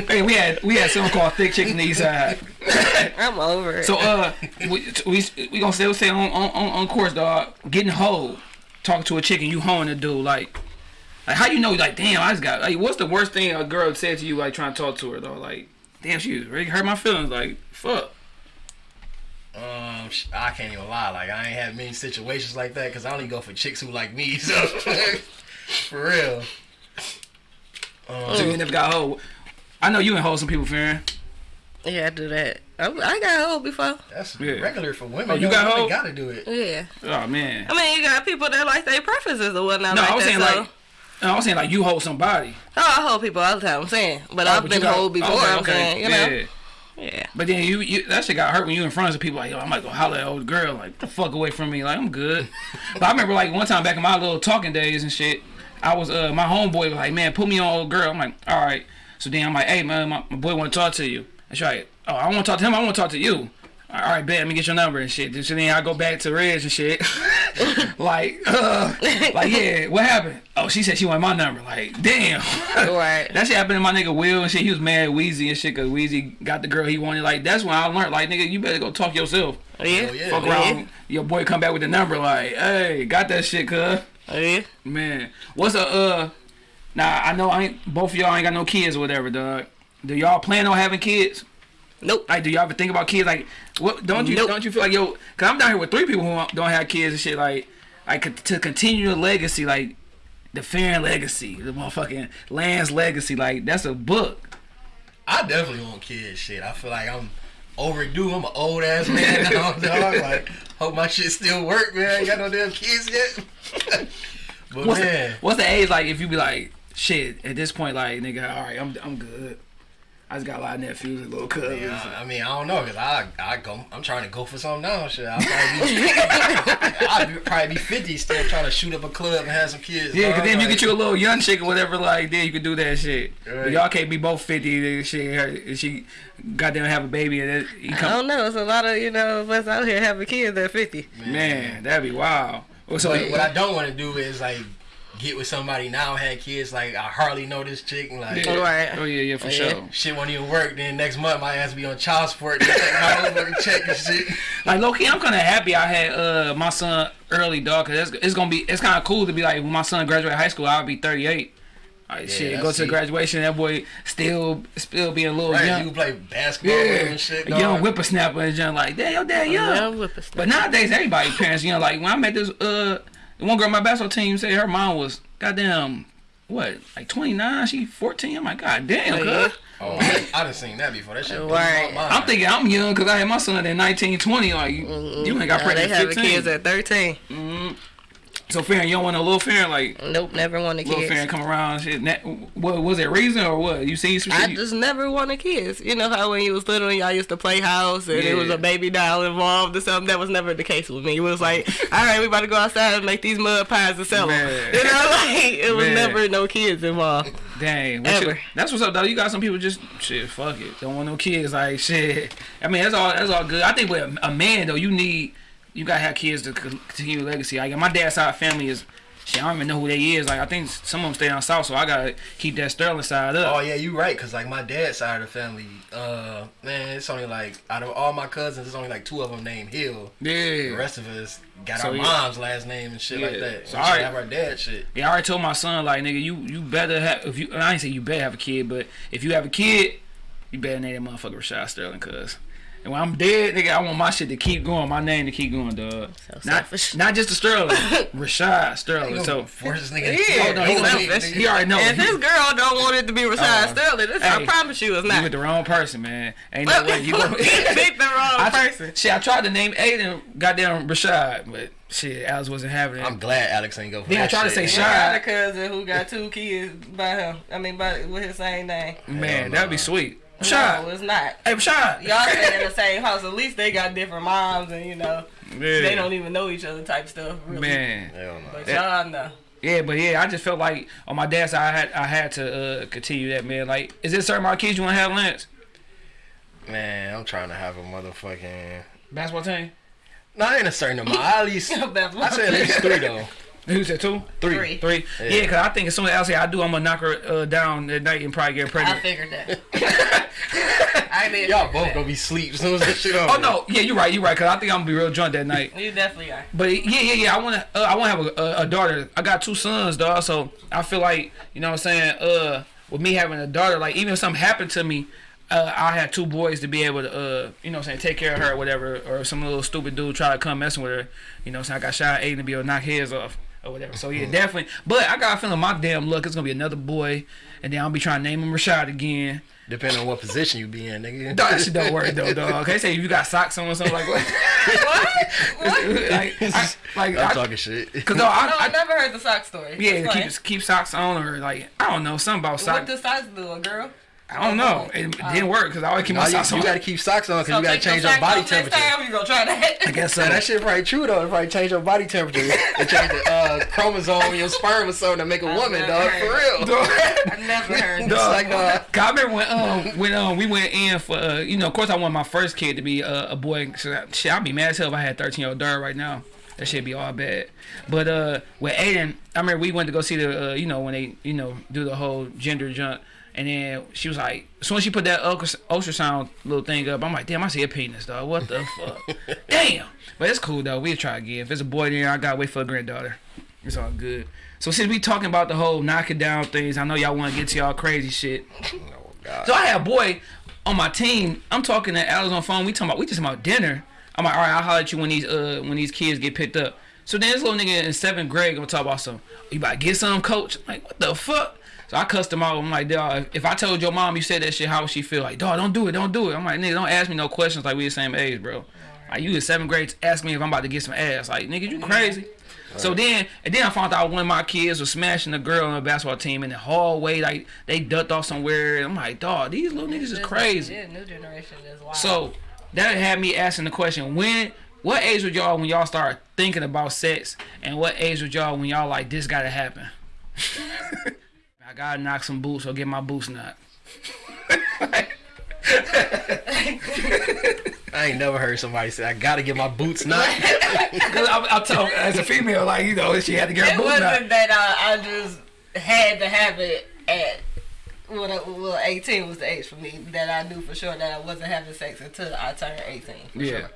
Hey, we had we had something called thick chicken east side. [laughs] I'm over it. So uh, we we, we gonna stay stay on, on on on course, dog. Getting hoe, talking to a chicken, you hoeing a dude, like, like how you know, like, damn, I just got, like, what's the worst thing a girl said to you, like, trying to talk to her, though, like, damn, she really hurt my feelings, like, fuck. um, I can't even lie. Like I ain't had many situations like that because I only go for chicks who like me. [laughs] So for real. Um, So you never got hoe. I know you ain't hold some people, Farron. yeah, I do that. I, I got hold before. that's Yeah. regular for women. Oh, you though. got Women hoe? Gotta do it. Yeah. Oh man. I mean, you got people that like their preferences or whatnot. No, like I was that, saying so. like, no, I'm saying like you hold somebody. Oh, I hold people all the time. I'm saying, but Oh, I've but been got- hold before. okay, I'm okay, saying, you know, yeah. yeah. But then you, you that shit got hurt when you in front of people like, yo, I'm like go holler at old girl, like the fuck away from me, like I'm good. but I remember like one time back in my little talking days and shit, I was uh my homeboy was like, man, put me on old girl. I'm like, all right. So then I'm like, hey man, my, my boy want to talk to you. That's right. Oh, I want to talk to him. I want to talk to you. All right, bet. Let me get your number and shit. So then I go back to Reg and shit. [laughs] like, uh, like yeah, what happened? Oh, she said she wanted my number. Like, damn. [laughs] Right. That shit happened to my nigga Will and shit. He was mad at Weezy and shit because Weezy got the girl he wanted. Like, that's when I learned, like, nigga, you better go talk yourself. Oh, yeah. Oh, yeah. Fuck yeah. around. Your boy come back with the number, like, hey, got that shit, cuz. Oh, yeah. Man. What's a, uh, now, I know I ain't, both of y'all ain't got no kids or whatever, dog. Do y'all plan on having kids? Nope. Like, do y'all ever think about kids? Like, what, don't you, Nope. don't you feel like, yo, cause I'm down here with three people who don't have kids and shit, like, like, to continue the legacy, like, the Farron legacy, the motherfucking Lance legacy, like, that's a book. I definitely want kids. Shit, I feel like I'm overdue. I'm an old ass man now, [laughs] dog. Like, hope my shit still work, man. Ain't got no damn kids yet. [laughs] but What's man, the, what's the age like if you be like shit at this point like nigga all right I'm I'm good. I just got a lot of nephews and little cousins. yeah, I mean, I don't know, cause I I go. I'm trying to go for something now. Shit, I'll [laughs] probably be, I'll be, probably be 50, still trying to shoot up a club and have some kids. Yeah, cause dog. then if you get you a little young chick or whatever, like then you can do that shit. But y'all can't be both fifty. and Shit, her, and she goddamn have a baby and then he I don't know. It's a lot of you know of us out here having kids at 50. Man, that'd be wild. So what, what I don't want to do is like get with somebody now had kids. Like I hardly know this chick. And, like yeah. Right. Oh yeah, yeah, for Yeah. sure. shit won't even work. Then next month my ass be on child support. They my whole check and shit. [laughs] Like low key, I'm kind of happy I had uh my son early, dog. Cause it's, it's gonna be it's kind of cool to be like when my son graduate high school, I'll be 38. Like shit, that's go to it. graduation, that boy still still being a little Right, young. you play basketball Yeah, and shit. a young dog. whippersnapper and young like, damn, your dad young. Yeah. But nowadays, everybody parents, you know, like when I met this uh the one girl on my basketball team said her mom was goddamn what like 29, she 14. I'm like, god damn, Oh, cuz. yeah. Oh, I, I done seen that before. That shit blew Right. I'm thinking I'm young because I had my son at 19, 20. Like you ain't got Now pregnant they at having 15. kids at 13. Mm-hmm. So Farron, you don't want no little Farron like Nope, never want wanted little kids. Farron come around. Shit, what was it reason or what? You see some shit? I you- just never wanted kids. You know how when you was little, and y'all used to play house and it was a baby doll involved or something. That was never the case with me. It was like, [laughs] all right, we about to go outside and make these mud pies and sell them. You know, [laughs] like it was Man. never no kids involved. Dang, what you- Ever. that's what's up, though. You got some people just shit, fuck it, don't want no kids. Like shit. I mean, that's all. That's all good. I think with a, a man though, you need you gotta have kids to co- continue legacy. Like my dad's side family is. Shit, I don't even know who they is. Like I think some of them stay down south, so I gotta keep that Sterling side up. Oh yeah, you right. Cause like my dad's side of the family, uh, man, it's only like out of all my cousins, it's only like two of them named Hill. Yeah. The rest of us got So, our yeah. mom's last name and shit like that. So, we alright. have our dad shit. Yeah, I already told my son like nigga, you you better have if you. I ain't say you better have a kid, but if you have a kid, you better name that motherfucker Rashad Sterling, cause And when I'm dead, nigga, I want my shit to keep going, my name to keep going, dog. So not, selfish. not just the Sterling, [laughs] Rashad Sterling. So force this nigga. Yeah, Oh, no, he he's gonna- selfish. he already know. If He- this girl don't want it to be Rashad Uh, Sterling, this, I promise you it's you not. with the wrong person, man. Ain't no way you [laughs] go. [laughs] pick the wrong I, person. Shit, I tried to name Aiden, goddamn Rashad, but shit, Alex wasn't having it. I'm glad Alex ain't go for Then I that tried to shit. say I got a cousin who got two kids by him. I mean, by with his same name. man, that'd be nah. Sweet. No, it's not. hey Rashad, Y'all stay in the same house. At least they got different moms, and you know yeah. they don't even know each other type stuff. Really. man. Hell no. But Yeah. y'all know. Yeah, but yeah, I just felt like on my dad's side, I had I had to uh, continue that, man. Like, is there certain my kids you want to have, Lance? Man, I'm trying to have a motherfucking. Basketball team? Not in a certain amount. At least [laughs] I said at least three though. Who said two? Three. Three. Three? Yeah. Yeah, because I think as soon as I say I do, I'm gonna knock her uh, down at night and probably get I pregnant. I figured that. [laughs] I did. Y'all both that. gonna be sleep as soon as that shit over. Oh no, yeah, you're right, you're right. Cause I think I'm gonna be real drunk that night. You definitely are. But yeah, yeah, yeah. I want to. Uh, I want to have a, a, a daughter. I got two sons, dog. So I feel like you know what I'm saying. Uh, with me having a daughter, like even if something happened to me, uh, I had two boys to be able to, uh, you know what I'm saying, take care of her or whatever. Or if some little stupid dude try to come messing with her, you know what I'm saying. I got shot eight to be able to knock heads off or whatever. So yeah, mm-hmm. definitely. But I got a feeling my damn luck is gonna be another boy, and then I'll be trying to name him Rashad again. Depending on what position you be in, nigga. Dog, [laughs] that shit don't work though, dog. Okay, say if you got socks on or something like [laughs] what? like, I, like I'm I, talking shit. Cause no, I, No, I I, never heard the sock story. yeah, keep keep socks on or like I don't know something about What socks. does socks do, a girl? I don't know. It, it didn't work because I always keep Nah, my you, socks on. you gotta keep socks on because you gotta take your change your socks body off next temperature. Time you gonna try that? I guess so. That shit probably true though. It probably change your body temperature. It [laughs] change the uh, chromosome in your sperm or something to make a woman, dog. For real. I never [laughs] heard It's that. like, dog. I remember when um when um we went in for uh, you know of course I want my first kid to be uh, a boy. So that- shit, I'd be mad as hell if I had thirteen year old daughter right now. That shit be all bad. But uh with Aiden, I remember we went to go see the uh, you know when they you know do the whole gender jump. And then she was like, as soon as she put that ultra- ultrasound little thing up, I'm like, damn, I see a penis, dog. What the fuck? [laughs] damn. But it's cool though. We'll try again. If it's a boy, then I gotta wait for a granddaughter. It's all good. So since we talking about the whole knocking down things, I know y'all want to get to y'all crazy shit. Oh, God. So I had a boy on my team. I'm talking to Alex on phone. We talking about we just talking about dinner. I'm like, all right, I'll holler at you when these uh when these kids get picked up. So then this little nigga in seventh grade gonna talk about some. You about to get some, coach? I'm like, what the fuck? So I cussed him out. I'm like, dog, if I told your mom you said that shit, how would she feel? Like, dog, don't do it, don't do it. I'm like, nigga, don't ask me no questions like we the same age, bro. Like you in seventh grade, ask me if I'm about to get some ass. Like, nigga, you crazy? So then, and then I found out one of my kids was smashing a girl on the basketball team in the hallway. Like they ducked off somewhere. I'm like, dog, these little niggas is crazy. Yeah, new generation is wild. So that had me asking the question: When, what age was y'all when y'all start thinking about sex, and what age was y'all when y'all like this got to happen? [laughs] I gotta knock some boots or get my boots knocked. I ain't never heard somebody say I gotta get my boots knocked. [laughs] Cause I, I tell as a female, like you know, she had to get her it boots wasn't that I, I just had to have it at when I, well, 18 was the age for me that I knew for sure that I wasn't having sex until I turned 18. For Yeah. Sure.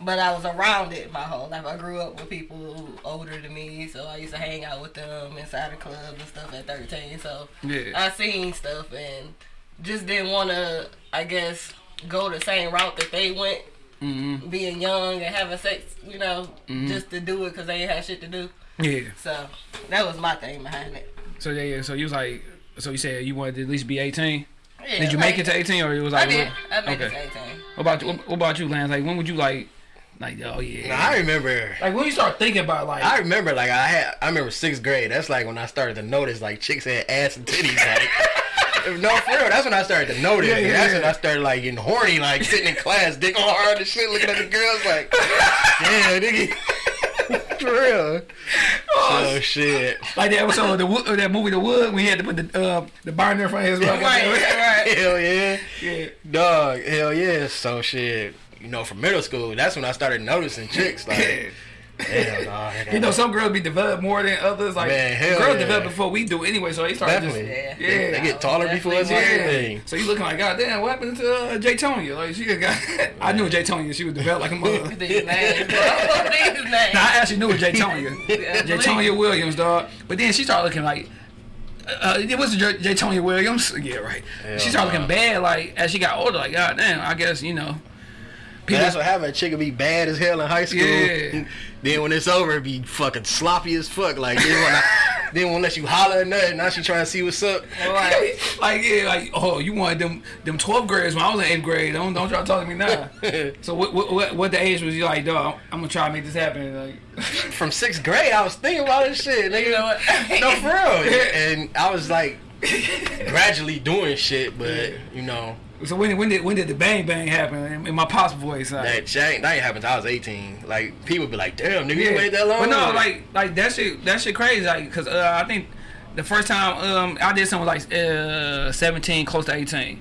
But I was around it my whole life. I grew up with people older than me, so I used to hang out with them inside the club and stuff at 13. So Yeah. I seen stuff and just didn't want to, I guess, go the same route that they went. Mm-hmm. Being young and having sex, you know, just to do it because they ain't had shit to do. Yeah. So that was my thing behind it. So yeah, yeah. So you was like, so you said you wanted to at least be 18. Yeah, Did you like- make it to 18, or it was I like? did. I made it okay. to 18. What about you? What, what about you, Lance? Like when would you like, like oh yeah. Nah, I remember. like when you start thinking about like. I remember like I had I remember sixth grade. That's like when I started to notice like chicks had ass and titties. Like [laughs] no, for real. That's when I started to notice. Yeah, yeah, that's yeah. when I started like getting horny, like sitting in class, dick all hard and shit, looking at the girls like, yeah, nigga. [laughs] for real. Oh shit. Like that episode of the Wood, of that movie The Wood when he had to put the uh, the binder in front of his mouth. Right, right. Hell yeah. Yeah. Dog, hell yeah. So shit. You know, from middle school, that's when I started noticing chicks. Like, [laughs] hell nah. You know, some girls be developed more than others. Like Man, hell girls yeah. develop before we do anyway, so they start Definitely. just Yeah. yeah. They get taller before us and Definitely. everything. So you looking like, God damn, what happened to uh, Jay Tonya? Like she got, [laughs] I knew Jay Tonya. She was developed like a mother. [laughs] These names, bro. Now I actually knew it was Jay Tonya. Jay Tonya Williams, dog. But then she started looking like. Uh, it was Jay, Jay Tonya Williams. Yeah, right. Hell she started nah. looking bad, like as she got older. Like, God damn, I guess you know. People, That's what happened. A chick would be bad as hell in high school. Yeah. [laughs] then when it's over, it be fucking sloppy as fuck. Like I, then won't let you holler or nothing. Now she trying to see what's up. Right. like yeah, like oh, you wanted them them 12th grades when I was in eighth grade. Don't don't try to talk to me now. [laughs] so what what what, what the age was you like, dog? I'm gonna try to make this happen. Like [laughs] From sixth grade, I was thinking about this shit. Nigga. You know what? No, for real. And I was like gradually doing shit, but you know so when when did when did the bang bang happen in, my pops voice? Like, that shit, that ain't happened till I was 18. Like people be like, "Damn, nigga, you waited that long." But no, like like that shit that shit crazy. Like because uh, I think the first time um I did something like uh 17, close to 18,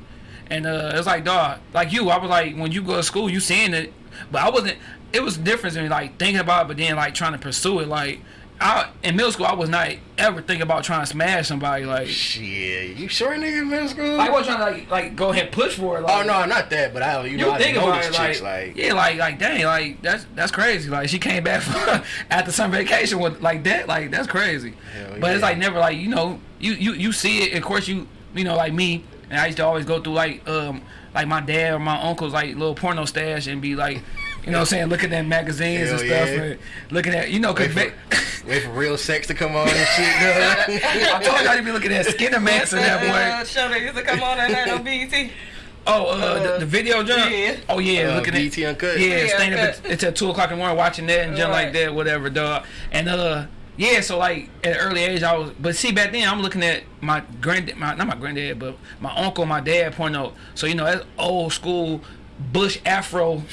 and uh it was like dog, like you. I was like when you go to school, you seeing it, but I wasn't. It was different than like thinking about it, but then like trying to pursue it. Like I in middle school, I was not ever thinking about trying to smash somebody. Like shit, you sure nigga in middle school? I wasn't trying to like like go ahead and push for it. Like, oh no, not that, but I you know you I think know about it, like, chicks like yeah, like, like, dang, like, that's that's crazy. Like, she came back [laughs] from, after some vacation with like that, like, that's crazy. But it's like never like you know, you you you see it. Of course, you you know, like me, and I used to always go through like um like my dad or my uncle's like little porno stash and be like. You know what I'm saying? Looking at magazines and stuff, yeah. and looking at you know, cause Wait ba- [laughs] wait for real sex to come on and shit. [laughs] I told y'all to be looking at Skinner Mance and that Uh, boy. show that used to come on at night on BET. Oh, uh, the, the video jump. yeah. Oh yeah, Uh, looking BET at Uncut. Yeah, Yeah, staying up Uncut. at- until two o'clock in the morning watching that and jump like that, whatever, dog. And uh, yeah, so like at an early age, I was. But see, back then I'm looking at my granddad, my not my granddad, but my uncle, my dad point porno. So you know that's old school. Bush Afro, [laughs]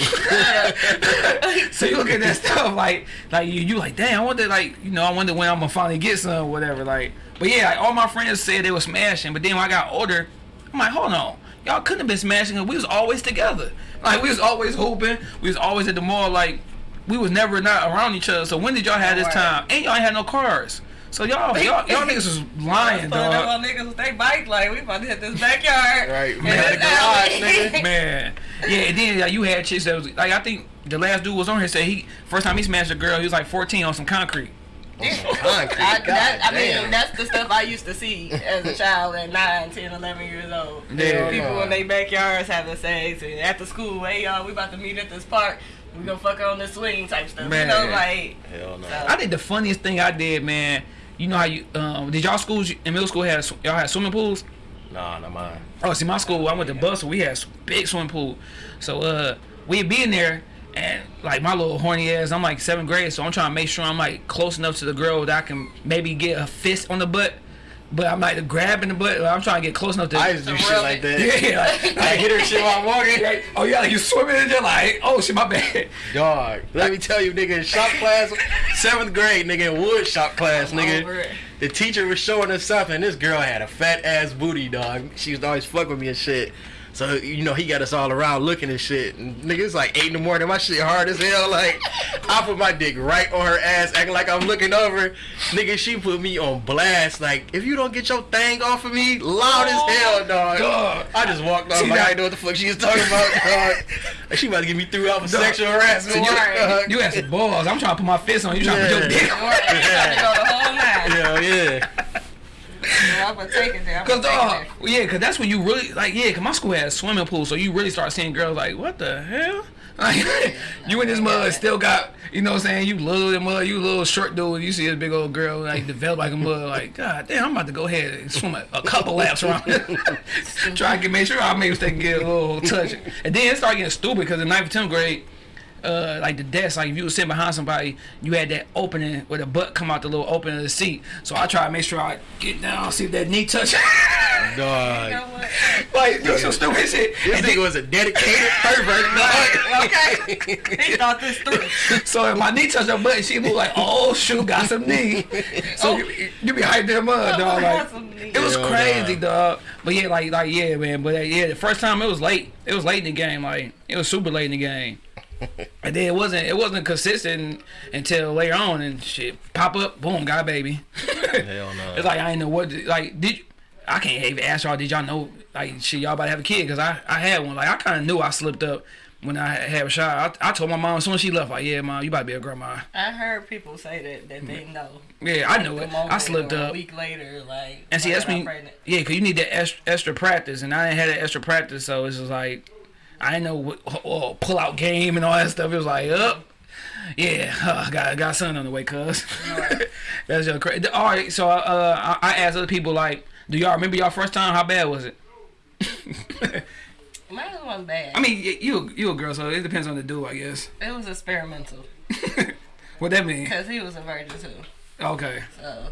so you look at that stuff like, like you, you like, damn, I wonder, like, you know, I wonder when I'm gonna finally get some, or whatever. Like, but yeah, like, all my friends said they were smashing, but then when I got older, I'm like, hold on, y'all couldn't have been smashing, 'cause we was always together. Like, we was always hooping, we was always at the mall, like, we was never not around each other. So when did y'all have this time? And y'all ain't had no cars. So y'all, y'all, y'all [laughs] niggas was lying, dog. on niggas with they bike like we about to hit this backyard. [laughs] Right, man, garage, nigga. [laughs] Man, yeah, and then like, you had chicks that was like I think the last dude was on here said he first time he smashed a girl he was like 14 on some concrete. Concrete. I, God that, I damn. mean, that's the stuff I used to see as a child at 9, 10, 11 years old. Yeah. People in their backyards having sex, and after school, hey, y'all, we about to meet at this park. We gonna fuck on this swing type stuff. Man. You know, like, Hell no. So- I think the funniest thing I did, man. You know how you um, did y'all schools in middle school had y'all had swimming pools? Nah, not mine. Oh, see, my school, I went to bus, so we had big swimming pool. So, uh, we'd be in there, and like my little horny ass, I'm like seventh grade, so I'm trying to make sure I'm like close enough to the girl that I can maybe get a fist on the butt, but I'm like grabbing the butt. I'm trying to get close enough to. I to do shit like that. [laughs] yeah, like, [laughs] I hit her shit while I'm walking. [laughs] like, oh yeah, like you swimming and you're like, oh shit, my bad. Dog, let me tell you, nigga, in shop class, seventh grade, nigga, in wood shop class, nigga. The teacher was showing us something. This girl had a fat ass booty, dog. She used to always fuck with me and shit. So you know he got us all around looking and shit. And nigga, it's like eight in the morning. My shit hard as hell. Like I put my dick right on her ass, acting like I'm looking over. Nigga, she put me on blast. Like if you don't get your thing off of me, loud as hell, dog. Dog. I just walked off like I didn't know what the fuck she was talking about, dog. She about to get me through out for Dog. sexual harassment. So you, you had some balls. I'm trying to put my fist on you, trying to put your dick. All right, you got to go the whole nine. Hell yeah. Yeah, I'm gonna take it there. Cause take uh, yeah, cause that's when you really like, yeah, cause my school had a swimming pool, so you really start seeing girls like, what the hell? [laughs] Like, you in this mud still got, you know what I'm saying? You little in mud, you little short dude, you see this big old girl like develop like a mud, like, [laughs] god damn, I'm about to go ahead and swim a, a couple [laughs] laps around, try to get make sure I maybe they can get a little touch. And then it started getting stupid because in ninth and 10th grade. Uh, like the desk, like if you were sitting behind somebody, you had that opening where the butt come out the little opening of the seat. So I try to make sure I get down, see if that knee touch. it. [laughs] Dog. You know what? like do some stupid shit. This And then- nigga was a dedicated pervert, dog. Okay. He thought this through. so if my knee touched her butt, she was like, "Oh shoot, got some knee." So you, you be hyped in mud, dog. Like it was Hell crazy, nah. dog. But yeah, like like yeah, man. But uh, yeah, the first time it was late. It was late in the game. Like it was super late in the game. [laughs] And then it wasn't it wasn't consistent until later on and shit pop up boom got a baby. Hell [laughs] no. It's like I didn't know what like did you, I can't even ask y'all did y'all know like shit y'all about to have a kid because I I had one like I kind of knew I slipped up when I had a shot I, I told my mom as soon as she left like yeah mom you about to be a grandma I heard people say that that they know. yeah I knew it I slipped up. A week later, like. and see find that's out when you, yeah because you need that extra, extra practice and I didn't have that extra practice so it's just like I didn't know what oh, pull out game and all that stuff. It was like, up. Yeah, uh, got got something on the way, cuz. [laughs] That's just crazy. All right, so uh, I, I asked other people like, do y'all remember y'all first time? How bad was it? [laughs] Mine wasn't bad. I mean, y- you you a girl, so it depends on the dude, I guess. it was experimental [laughs] what that mean? because he was a virgin too. Okay. So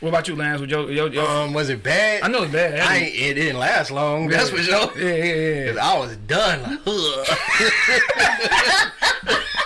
What about you, Lance? With your, your, your Um, was it bad? I know it's bad. I ain't, it didn't last long. That's for sure. Yeah, yeah, yeah. [laughs] 'Cause I was done.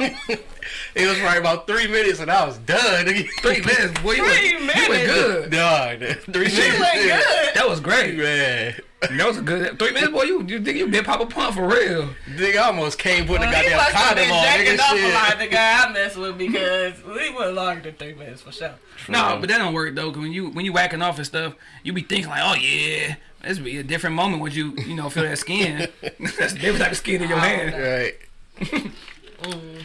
Like. [laughs] [laughs] it was probably about three minutes and I was done. Three [laughs] minutes, boy. You Three went, You went good. Dog, [laughs] three she minutes. went yeah. good. That was great. [laughs] Man, That was a good three minutes, boy. You you think you been pop a pump for real? nigga almost came put the Well, he goddamn must have been condom on. jacking Nigga, off a shit. lot. The guy I messed with because we went longer than three minutes for sure. No, but that don't work though. 'cause when you when you whacking off and stuff, you be thinking like, oh yeah, this be a different moment when you you know feel that skin. That's a different type of skin in your hand. Right.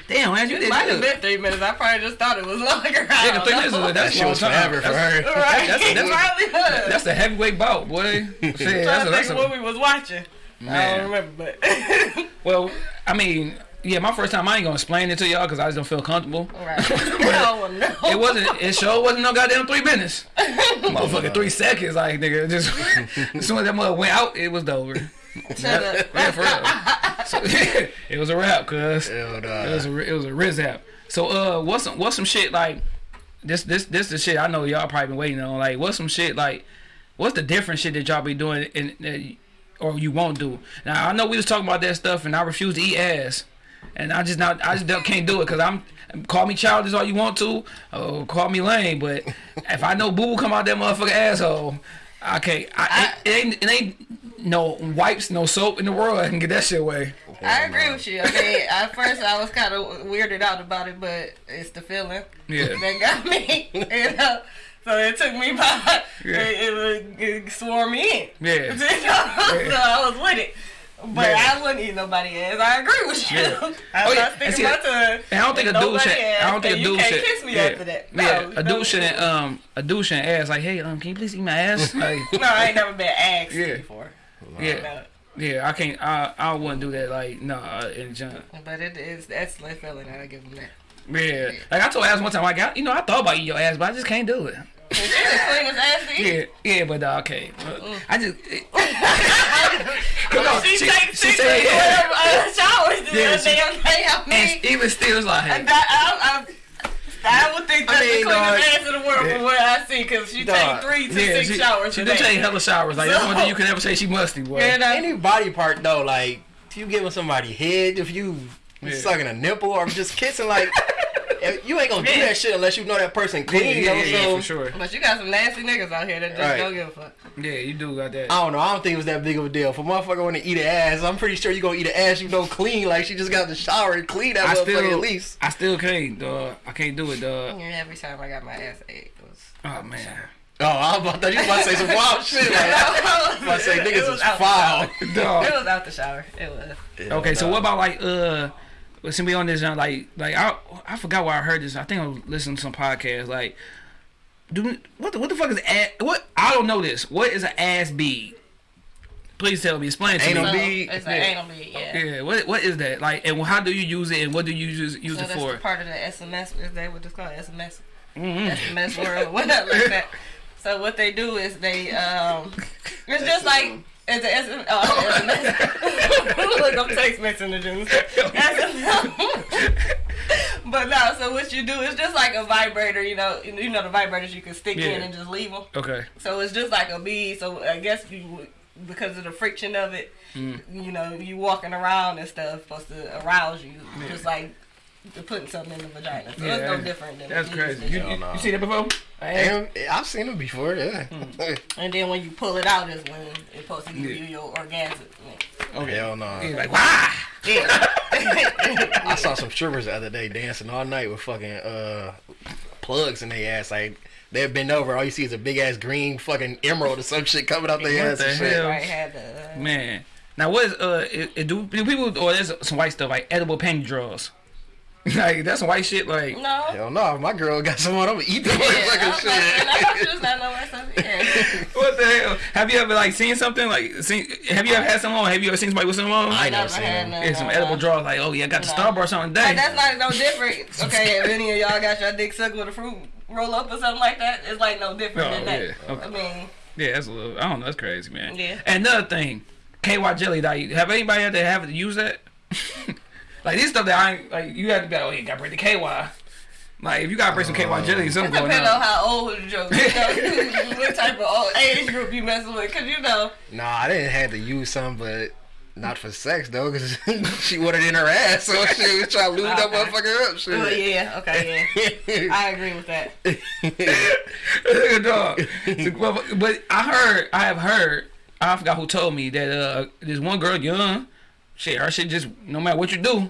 Damn, man, you did might have good. been three minutes. I probably just thought it was longer. Yeah, don't three minutes know. is That that's shit was forever for her. Right. That's- that's- Probably was. that's a heavyweight bout, boy. [laughs] Shit, trying that's to a, think a, what we was watching. I don't remember, but [laughs] well, I mean, yeah, my first time I ain't gonna explain it to y'all because I just don't feel comfortable. right. [laughs] no, no. It wasn't. It sure wasn't no goddamn three minutes. Motherfucking three seconds, like nigga. Just as soon as that mother went out, it was over. Yeah, for real. So, [laughs] it was a rap, cuz. It was a it was a rizap. So uh, what's some what's some shit like? This this this the shit I know y'all probably been waiting on. Like, what's some shit like? What's the different shit that y'all be doing in, in or you won't do? Now I know we was talking about that stuff, and I refuse to eat ass, and I just not I just can't do it because I'm. Call me childish all you want to, or call me lame, but if I know boo boo come out that motherfucking asshole, I can't. I, it, it ain't it ain't no wipes, no soap in the world. I can get that shit away. I agree with you. I mean, at first I was kind of weirded out about it, but it's the feeling Yeah. that got me. [laughs] You know, so it took me by. Yeah. It, it, it swore me in. Yeah. [laughs] You know? so I was with it. But Yeah. I wouldn't eat nobody ass. I agree with you. Yeah. I'm [laughs] Oh, yeah. not sticking my tongue. I don't think a dude should. I don't think a dude you can't should. kiss me yeah, after that. No, yeah, a dude shouldn't. Um, a dude shouldn't ask like, "Hey, um, can you please eat my ass?" Like, No, I ain't never been asked Yeah. before. Yeah, yeah. I can't. I I wouldn't do that. Like, no, uh, in junk. But it is that's the feeling. I give them that. Yeah. Like I told ass one time, like, I, got you know, I thought about eating your ass, but I just can't do it. She's the ass. Yeah, yeah, but uh, okay. Uh, I just. Well, [laughs] she, she, takes she said, takes yeah. uh, showers the Yeah, other she- day. Okay, I mean, And even still, it's like, that, I, I, I would think that's I mean, the cleanest dog, ass in the world yeah. from what I see, because she Dog, takes three to yeah, six she, showers she a do day. take hella showers. Like that's one thing you can never say she musty, boy. And, uh, Any body part though, like if you giving somebody head, if you Yeah. sucking a nipple or just kissing, like if- you ain't gonna do that shit unless you know that person clean. yeah, though, yeah, so for sure. but you got some nasty niggas out here that just Right. don't give a fuck. Yeah, you do got that. I don't know. I don't think it was that big of a deal. For motherfucker want to eat an ass, I'm pretty sure you gonna eat an ass you know clean. Like she just got the shower and clean that I motherfucker still, at least. I still can't, dog. I can't do it, dog. Every time I got my ass ate, it was. Oh man, Oh, I was about to, you was about to say some wild [laughs] shit. Like, I was about to say niggas is out foul. shower. It was out the shower. It was. Okay, so what about like uh? Listen, we on this uh, like like I I forgot where I heard this. I think I was listening to some podcast. Like, do what the what the fuck is ass? What I don't know this. What is an ass bead? Please tell me. Explain it to Anal me. Bead? It's an Yeah. anal bead, yeah. Yeah, what what is that? Like, and how do you use it? And what do you use use So it that's for? part of the SMS. Is that what it's called? SMS. Mhm. SMS world [laughs] whatever like that. So what they do is they um, it's just like [laughs] it's a SMS. Oh, SMS. [laughs] Look, I'm text messaging. SMS. [laughs] but no, so what you do is just like a vibrator. You know, you know the vibrators you can stick in and just leave them. Okay. So it's just like a bead. So I guess you, because of the friction of it, Mm. you know, you walking around and stuff supposed to arouse you, just like to putting something in the vagina. So Yeah, it's no different than That's crazy. that You, you- Hell you, no. you see that before? Damn, I've seen them before. Yeah. And then when you pull it out is when it's supposed to give Yeah. you your orgasm. Okay. Hell no. He's like, wah! Yeah. [laughs] I saw some strippers the other day dancing all night with fucking uh plugs in their ass. Like they've been over. All you see is a big ass green fucking emerald or some shit coming out their What ass the and shit. hell? right the. Uh, Man. Now what is uh it, it do, do people or there's some white stuff like edible panty draws? [laughs] like that's white shit. Like No. Hell no, if my girl got someone, I'm gonna eat the Yeah, I motherfucking was like, shit. thought you was not know my [laughs] stuff. Yeah. what the hell? Have you ever like seen something like seen? Have you ever had someone? Have you ever seen somebody with someone? I ain't never never seen had him. none. Yeah, some no, edible no. draws. Like, oh yeah, I got the No. Starburst on today. Like, that's not no different. Okay, if any of y'all got your dick sucked with a fruit roll up or something like that, it's like no different Oh, than that. yeah, okay. I mean, Yeah, that's a little. I don't know. That's crazy, man. Yeah. And another thing, KY jelly. Like, have anybody had to have to use that? [laughs] like these stuff that I ain't- like. You have to be like, oh, you got to bring the KY. Like, if you got to bring some KY jelly, it something going depends on on. how old the joke. You know, [laughs] [laughs] what type of old age group you messing with? Cause you know, Nah, I didn't have to use some, but not for sex though, cause [laughs] she wanted it in her ass, so she was trying to lube that motherfucker up. Shit. oh yeah, okay, yeah, I agree with that. Dog. but, but I heard, I have heard, I forgot who told me that uh, this one girl, young, shit, her shit just, no matter what you do,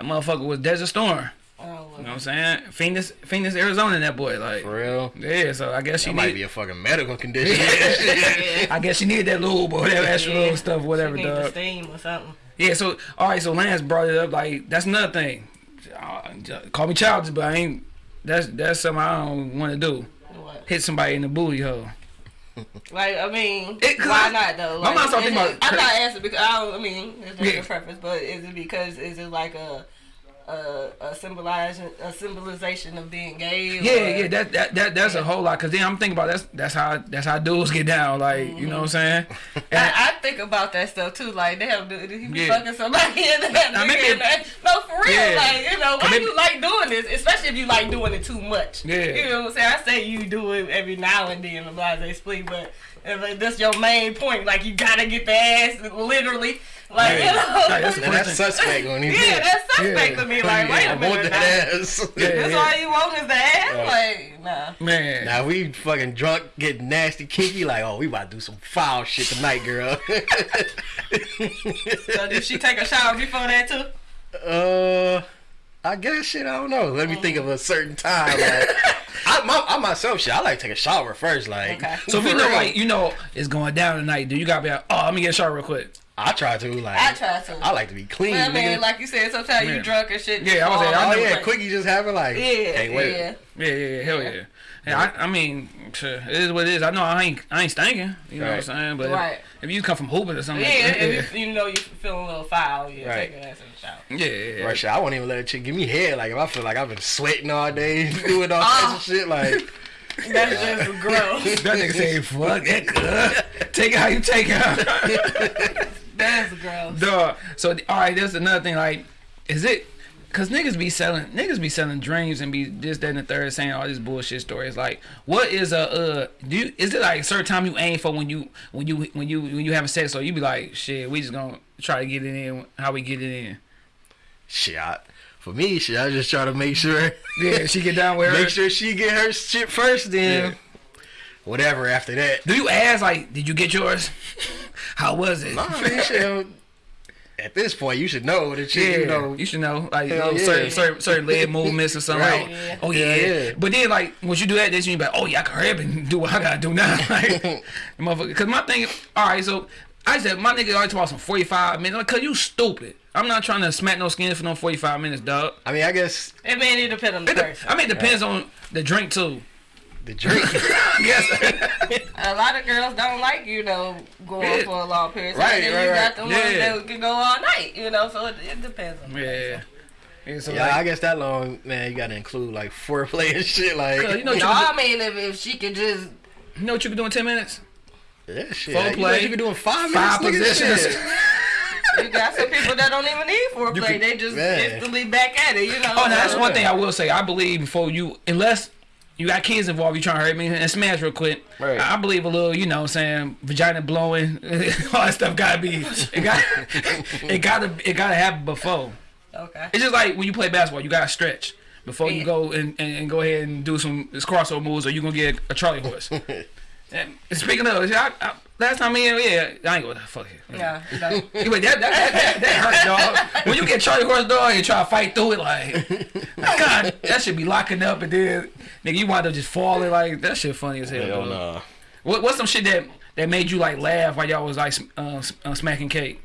that motherfucker was Desert Storm. Oh, You know what I'm saying? Phoenix, Phoenix, Arizona, that boy. Like, For real. yeah, so I guess she That might need, be a fucking medical condition. [laughs] yeah. I guess she needed that lube or that extra Yeah. little stuff, whatever, She the dog. steam or something. Yeah, so all right, so Lance brought it up. Like that's another thing. Uh, Call me childish, but I ain't. That's that's something I don't want to do. What? Hit somebody in the booty hole. Like I mean, It- why not though? Like, mind's not thinking it- about I'm not asking because I don't. I mean, it's just Yeah. your preference, but is it because is it like a a, a symbolization a symbolization of being gay? Or, Yeah, yeah, that that, that that's a whole lot. Cause then I'm thinking about that's that's how that's how dudes get down. Like you know what I'm saying? And [laughs] I, I think about that stuff too. Like, damn, dude, he be Yeah. fucking somebody [laughs] in that Now, maybe- that. No, for real. Yeah. Like, you know, why Maybe- you like doing this? Especially if you like doing it too much. Yeah. You know what I'm saying? I say you do it every now and then, the blase split, but uh, if that's your main point, like you gotta get the ass, literally. Like, Yeah. you know. Like, that's and that's suspect when he yeah, that's suspect Yeah. to me. Like, wait I a minute. [laughs] want now. that ass. Yeah. That's all you want is the ass? Like, nah. man, Now we fucking drunk, get nasty, kinky. Like, oh, we about to do some foul shit tonight, girl. [laughs] So did she take a shower before that too? uh, I guess shit. I don't know. Let me think of a certain time. Like, I, my, I myself, shit. I like to take a shower first. Like, Okay. so if you know real. like you know it's going down tonight, dude, you gotta be like, oh, let me get a shower real quick. I try to. Like, I try to. I like to be clean. Well, I mean, nigga. like you said, sometimes Yeah. you drunk and shit. Yeah, I was saying, I off. oh yeah, Like, quickie just having like, Yeah, hey, wait. yeah. Yeah, yeah, yeah, hell yeah. Yeah, I, I mean, shit, it is what it is. I know I ain't, I ain't stinking. You know what I'm saying? But Right. if, if you come from hooping or something, Yeah, like that, if you, you know you feeling a little foul, yeah, Right. take your ass in the shower. yeah, yeah, yeah. Right, shit, I won't even let a chick give me head. Like if I feel like I've been sweating all day, [laughs] doing all kinds of oh. shit. Like [laughs] That's just gross. [laughs] That nigga say, "Fuck that. Uh, take it how you take it." That's gross. Dog. So all right, that's another thing. Like, is it? Cause niggas be selling, niggas be selling dreams and be this, that, and the third, saying all these bullshit stories. Like, what is a uh? Do you, is it like a certain time you aim for when you when you when you when you having sex? Or you be like, shit, we just gonna try to get it in how we get it in. shit, I, for me, shit, I just try to make sure, Yeah, she get down with [laughs] her. make sure she get her shit first. Then whatever after that. Do you ask like, did you get yours? [laughs] how was it? Nah, man, shit, at this point, you should know that you, Yeah, you know. you should know like Hell little yeah. certain, certain certain leg [laughs] movements or something. Right. Like, Yeah. oh yeah. Yeah, yeah. But then like once you do that, then you be like, oh yeah, I can hurry up and do what I gotta do now. [laughs] like, motherfucker. Cause my thing, all right. So I said my nigga always talk about some forty five minutes. Like, cause you stupid. I'm not trying to smack no skin for no forty five minutes, dog. I mean, I guess I mean, it depends on the It person. I mean, it depends on the drink too. The drink. [laughs] [laughs] yes. A lot of girls don't like, you know, going Yeah. for a long period. of Right, time. Right, you right. got the ones Yeah. that can go all night, you know, so it, it depends on the yeah. Yeah. So yeah, like, I guess that long, man. You gotta include like foreplay and shit. Like, you know what you, No, I mean, if, if she could just, you know what you can do in ten minutes? yeah, shit. Foreplay, You, know, you can do in five, Five minutes. nigga, positions. you got some people that don't even need You foreplay. could- they just Man. instantly back at it, you know. Oh, now that's one thing I will say. I believe before you, unless you got kids involved, you trying to hurt me and smash real quick. Right. I believe a little, you know, what I'm saying vagina blowing, [laughs] all that stuff gotta be. It got, [laughs] it gotta, it gotta happen before. Okay. It's just like when you play basketball, you gotta stretch before you go and, and, and go ahead and do some this crossover moves, or you gonna get a Charlie horse. [laughs] and speaking of, I, I, last time me and yeah, I ain't gonna fuck it. Yeah. no. [laughs] Yeah, but that, that, that, that, that hurt, dog. When you get Charlie Horse dog and you try to fight through it, like, [laughs] God, that should be locking up, and then nigga, you wind up just falling. Like that shit funny as hell. Hell nah. What, what's some shit that that made you like laugh while y'all was like uh, uh, smacking cake?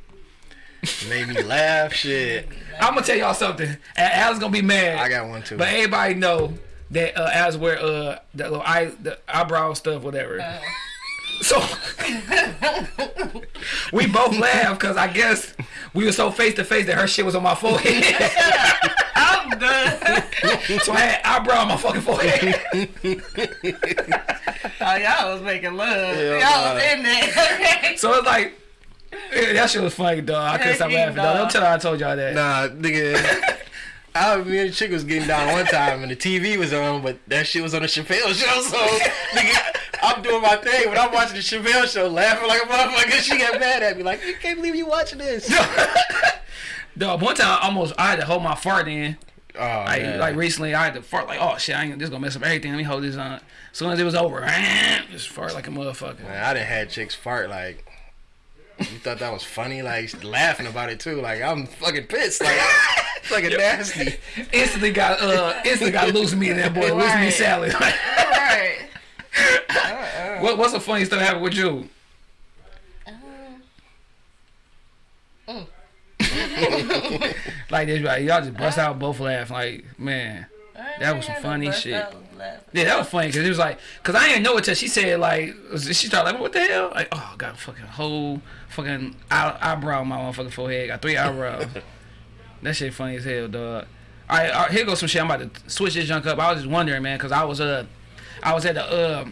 Made me laugh. Shit. I'm gonna tell y'all something. And Al's gonna be mad. I got one too. But everybody know that uh, Al's wear uh the little eye the eyebrow stuff, whatever. So we both laughed because I guess we were so face to face that her shit was on my forehead. [laughs] I'm done. so I had eyebrow on my fucking forehead. oh, y'all was making love. Yeah, y'all was in there. [laughs] So it's like yeah, that shit was funny, dog. I couldn't stop laughing, dog. dog. Don't tell her I told y'all that. Nah, nigga. [laughs] I, me and the chick was getting down one time and the TV was on, but that shit was on the Chappelle show. So, nigga, I'm doing my thing, but I'm watching the Chappelle show, laughing like a motherfucker. She got mad at me, like, you can't believe you watching this. [laughs] Dog, one time I almost I had to hold my fart in. Oh, Like, man. like recently, I had to fart like, oh shit, I ain't this gonna mess up everything. Let me hold this on. As soon as it was over, [laughs] just fart like a motherfucker. Man, I done had chicks fart like. You thought that was funny, like laughing about it too. Like I'm fucking pissed, like [laughs] fucking nasty. Instantly got uh, instantly got loose meat in that boy, loose meat Right. salad. right. What, what's the funny stuff happened with you? [laughs] like this, right? Y'all just bust out both laugh. Like, man, That was some funny shit. yeah, that was funny because it was like, cause I didn't know it till she said like, she started like, what the hell? Like, oh, I got a fucking whole fucking eye, eyebrow on my motherfucking forehead. Got three eyebrows. [laughs] that shit funny as hell, dog. All right, all right, here goes some shit. I'm about to switch this junk up. I was just wondering, man, cause I was uh, I was at the uh,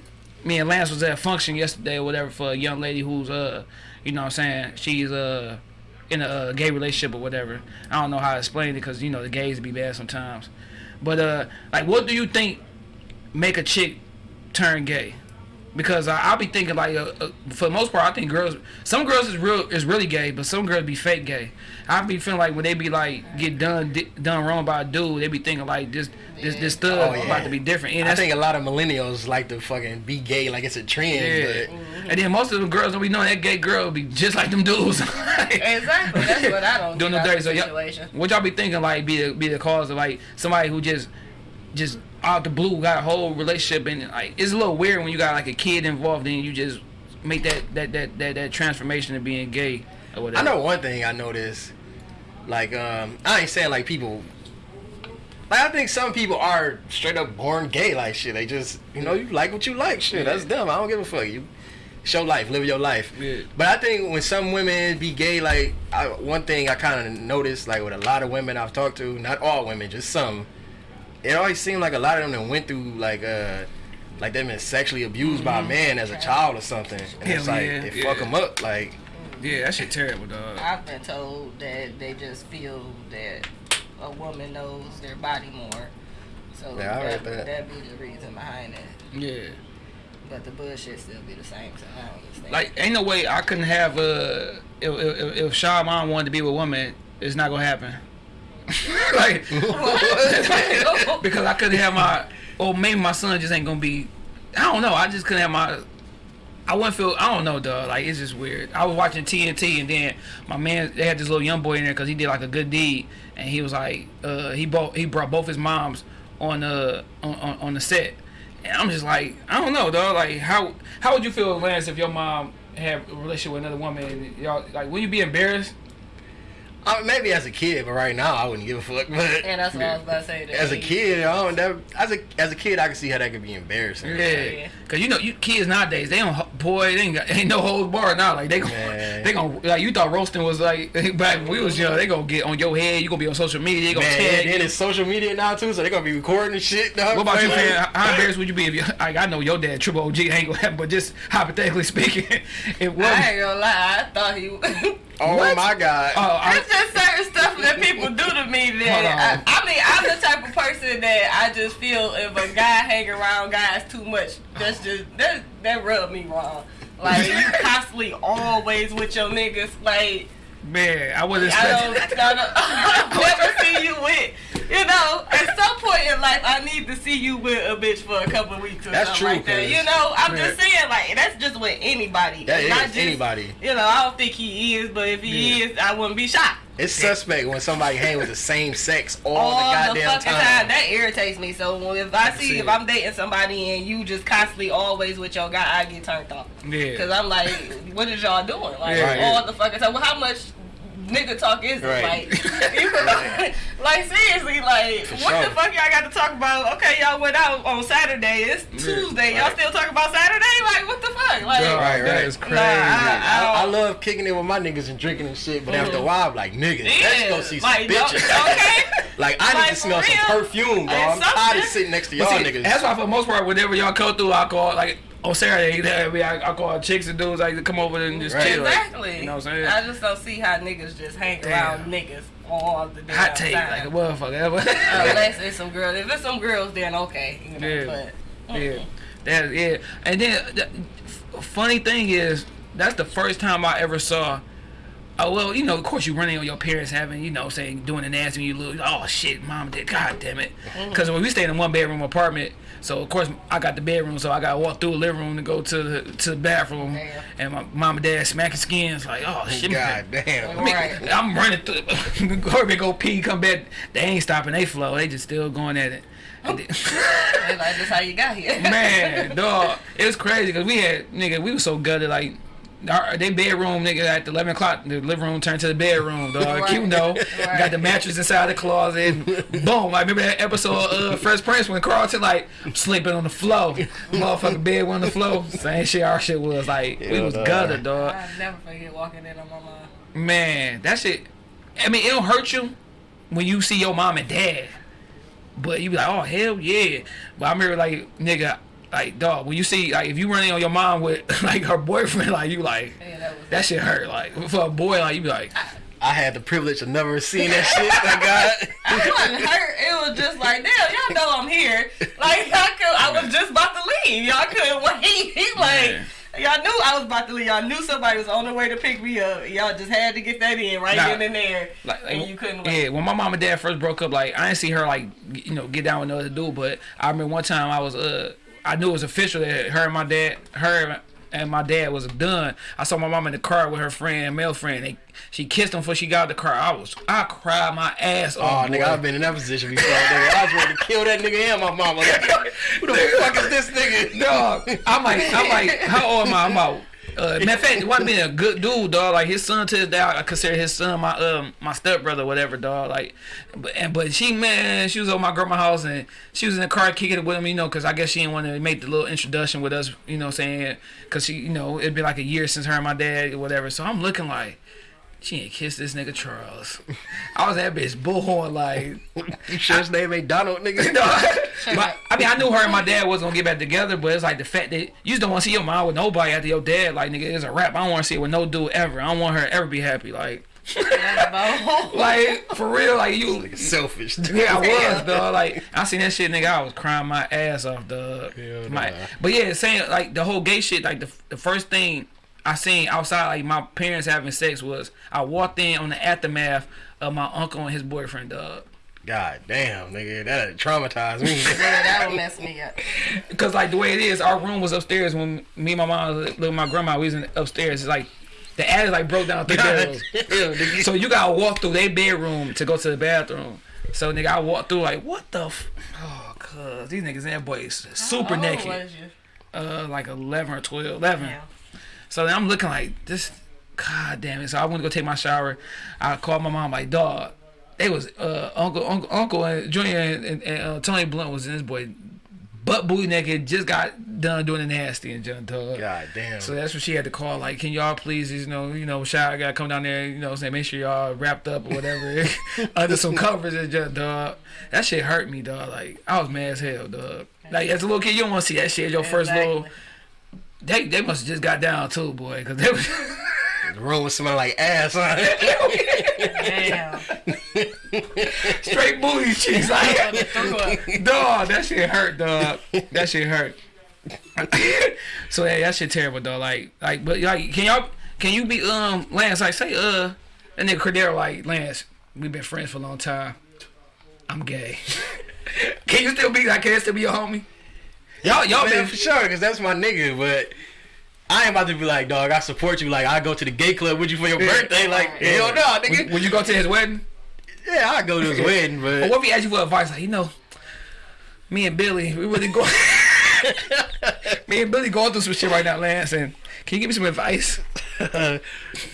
me and Lance was at a function yesterday or whatever for a young lady who's uh, you know what I'm saying, she's uh in a uh, gay relationship or whatever. I don't know how to explain it because you know the gays be bad sometimes. But uh, like, what do you think make a chick turn gay? Because I, I'll be thinking like, uh, uh, for the most part, I think girls, some girls is real is really gay, but some girls be fake gay. I be feeling like when they be like get done di- done wrong by a dude, they be thinking like this this this stud Oh, yeah. about to be different. And I think a lot of millennials like to fucking be gay like it's a trend. yeah. But And then most of the girls don't be knowing that gay girl be just like them dudes. [laughs] Exactly. That's what I don't doing get the dirty. So y'all, what y'all be thinking like be the be the cause of like somebody who just just out the blue got a whole relationship and like it's a little weird when you got like a kid involved and you just make that that that that, that transformation of being gay or whatever. I know one thing I noticed. Like, um, I ain't saying like people. Like, I think some people are straight up born gay like shit. They just, you know, you like what you like. Shit, that's dumb. I don't give a fuck. You show life, live your life. Yeah. But I think when some women be gay, like I, one thing I kind of noticed, like with a lot of women I've talked to, not all women, just some. It always seemed like a lot of them that went through like uh. Like they've been sexually abused by a man as a child or something, and it's like yeah, it yeah. fuck them up. Like Yeah, that shit terrible, dog. I've been told that they just feel that a woman knows their body more. So Yeah, I that, that. that be the reason behind it. Yeah. But the bullshit still be the same, so I don't understand. Like, ain't no way I couldn't have uh if if, if Shaw mom wanted to be with a woman, it's not gonna happen. [laughs] like [laughs] because I couldn't have my or maybe my son just ain't gonna be I don't know, I just couldn't have my I wouldn't feel I don't know dog, like it's just weird. I was watching TNT and then my man they had this little young boy in there because he did like a good deed and he was like uh he bought he brought both his moms on uh on, on, on the set and I'm just like I don't know dog like how how would you feel Lance if your mom had a relationship with another woman y'all like would you be embarrassed? I mean, maybe as a kid, but right now I wouldn't give a fuck. But and that's what I was about to say. as a kid, I don't. That, as a as a kid, I can see how that could be embarrassing. Yeah, cause you know you kids nowadays they don't boy they ain't, got, ain't no hold bar now like they gon' Man. they gon' like you thought roasting was like [laughs] back when we was young they gonna get on your head you gonna be on social media they gonna Man, tag and it's social media now too, so they're gonna be recording and shit. Dog. What about you, man? How how embarrassed would you be if you? Like, I know your dad, Triple OG, ain't gonna happen, but just hypothetically speaking, [laughs] it was. I ain't gonna lie, I thought he. Oh What? my god. Oh, I, It's just certain stuff that people do to me Hold that. I, I mean I'm the type of person that I just feel if a guy hang around guys too much, that's just that that rub me wrong. Like you [laughs] constantly always with your niggas, like man, I wasn't I don't, expecting. I don't I never see you with. You know, at some point in life, I need to see you with a bitch for a couple of weeks or That's something true, like that. You know, I'm Man. just saying, like that's just with anybody. That Not just- anybody. You know, I don't think he is, but if he Yeah. is, I wouldn't be shocked. It's suspect when somebody hang with the same sex all, all the the, goddamn fucking time. time. That irritates me. So if I see See. if I'm dating somebody and you just constantly always with your guy, I get turned off. Yeah. Cause I'm like, what is y'all doing? Like Yeah. all the fucking time. Well, how much nigga talk is it? Right. Like, [laughs] you like seriously, like what sure. the fuck y'all got to talk about? Okay, y'all went out on Saturday. It's mm. Tuesday. Y'all still talking about Saturday? Like what the fuck? Like Dog, Right, That right. is Nah, crazy. I- I, I love kicking it with my niggas and drinking and shit, but after a mm-hmm. while, I'm like, nigga, let's go see some like, bitches. okay. [laughs] like, I need to smell for some perfume, bro. I'm tired of sitting next to y'all see, niggas. That's why for the most part, whenever y'all come through, I call like on Saturday, I, mean, I, I call chicks and dudes like to come over and just Right. chill. like, Exactly. you know what I'm saying? I just don't see how niggas just hang Damn. around niggas all the damn Hot take, time. like a motherfucker. [laughs] Unless [laughs] it's some girls. If it's some girls, then okay. You know, Yeah. But yeah, that yeah. And then the funny thing is, that's the first time I ever saw. Oh well, you know, of course you running on your parents having, you know, saying doing the nasty when you lose. Oh shit, mom did. God damn it. Mm-hmm. Because when we stayed in a one bedroom apartment, so of course I got the bedroom, so I got to walk through the living room to go to the to the bathroom, Damn. and my mom and dad smacking skins like, oh shit. God damn. I mean, Right. [laughs] I'm running through. [laughs] Go go pee, come back. They ain't stopping. They flow. They just still going at it. Oh. And [laughs] like, that's how you got here. Man, dog, it was crazy because we had nigga, we was so gutted like. Our, they bedroom nigga at 11 o'clock the living room turned to the bedroom dog [laughs] Right. cute though Right. got the mattress inside the closet [laughs] boom I remember that episode of uh, Fresh Prince when Carlton like sleeping on the floor motherfucking bed on the floor same shit our shit was like we was dog. gutted dog I never forget walking in on my mom. Man, that shit. I mean, it'll hurt you when you see your mom and dad. But you be like, oh hell yeah. But I remember like nigga, like dog, when you see like if you running on your mom with [laughs] like her boyfriend, like you like Yeah, that was. that shit hurt. Like for a boy, like you be like, I had the privilege of never seeing that shit. I got. I wasn't hurt. It was just like, damn, y'all know I'm here. Like, I could, I was just about to leave. Y'all couldn't [laughs] wait. [laughs] like, Yeah. y'all knew I was about to leave. Y'all knew somebody was on the way to pick me up. Y'all just had to get that in right Nah. then and there. like, like and you couldn't wait. yeah. When my mom and dad first broke up, like I didn't see her like you know get down with no other dude. But I remember one time I was uh I knew it was official that her and my dad her. And my dad was done. I saw my mom in the car with her friend, male friend. They, she kissed him before she got out the car. I was, I cried my ass Oh, off. nigga. I've been in that position before. Nigga. I was ready to kill that nigga and my mama. Like, [laughs] who the fuck is this nigga? dog. I'm like, I'm like, how old am I? I'm about. Uh, matter of fact, being a good dude, dog. Like his son to this day, I consider his son my um my stepbrother, whatever, dog. Like, but and but she man, she was at my grandma's house and she was in the car kicking it with him, you know, because I guess she didn't want to make the little introduction with us, you know, saying, because she, you know, it'd been like a year since her and my dad, or whatever. So I'm looking like. She ain't kissed this nigga Charles. I was that bitch bullhorn like [laughs] You sure his name ain't Donald, nigga? [laughs] no, my, I mean, I knew her and my dad was gonna get back together, but it's like the fact that you just don't want to see your mom with nobody after your dad. Like, nigga, it's a rap. I don't want to see it with no dude ever. I don't want her to ever be happy. Like, like [laughs] for real. Like you, Selfish. Dude. yeah, I was, dog. Like I seen that shit, nigga. I was crying my ass off, dog. Hell My, nah. but yeah, saying like the whole gay shit. Like the the first thing I seen outside, like my parents having sex was I walked in on the aftermath of my uncle and his boyfriend, dog. God damn, nigga, that traumatized me. [laughs] yeah, that would mess me up. [laughs] Cause like the way it is, our room was upstairs when me and my mom lived with my grandma. We was in upstairs. It's like the attic like broke down three God bedrooms. damn. So you gotta walk through their bedroom to go to the bathroom. So nigga, I walked through like what the. F- oh, cuz these niggas and that boys super How old naked. was you? Uh, like eleven or 12, 11. Yeah. So then I'm looking like this. God damn it! So I went to go take my shower. I called my mom like, dog. They was uh uncle uncle uncle and Junior and, and, and uh, Tony Blunt was in this boy butt booty naked. Just got done doing the nasty and John dog. God damn. So that's what she had to call. Like, can y'all please, you know, you know, shower gotta come down there, you know, saying make sure y'all wrapped up or whatever [laughs] under some covers and just dog. That shit hurt me, dog. Like I was mad as hell, dog. Like as a little kid, you don't want to see that shit. Your first little. They they must have just got down too, boy, because they was. the room was smelling like ass. Huh? Damn. [laughs] straight booty cheeks. Like, dog, that shit hurt, dog. That shit hurt. [laughs] so yeah, that shit terrible, dog. Like, like, but like, can y'all, can you be um Lance? Like, say uh, and then Cordero, like Lance, we've been friends for a long time. I'm gay. [laughs] can you still be like? Can it still be your homie? Y'all, y'all Man, been for sure, because that's my nigga, but I ain't about to be like, dog, I support you. Like, I go to the gay club with you for your Yeah. birthday. Like, hell no, nigga. when, when you go to his wedding. yeah, I go to his [laughs] wedding, But but what if he asked you for advice? Like, you know, me and Billy, we really go. [laughs] me and Billy going through some shit right now, Lance, and Can you give me some advice? [laughs] that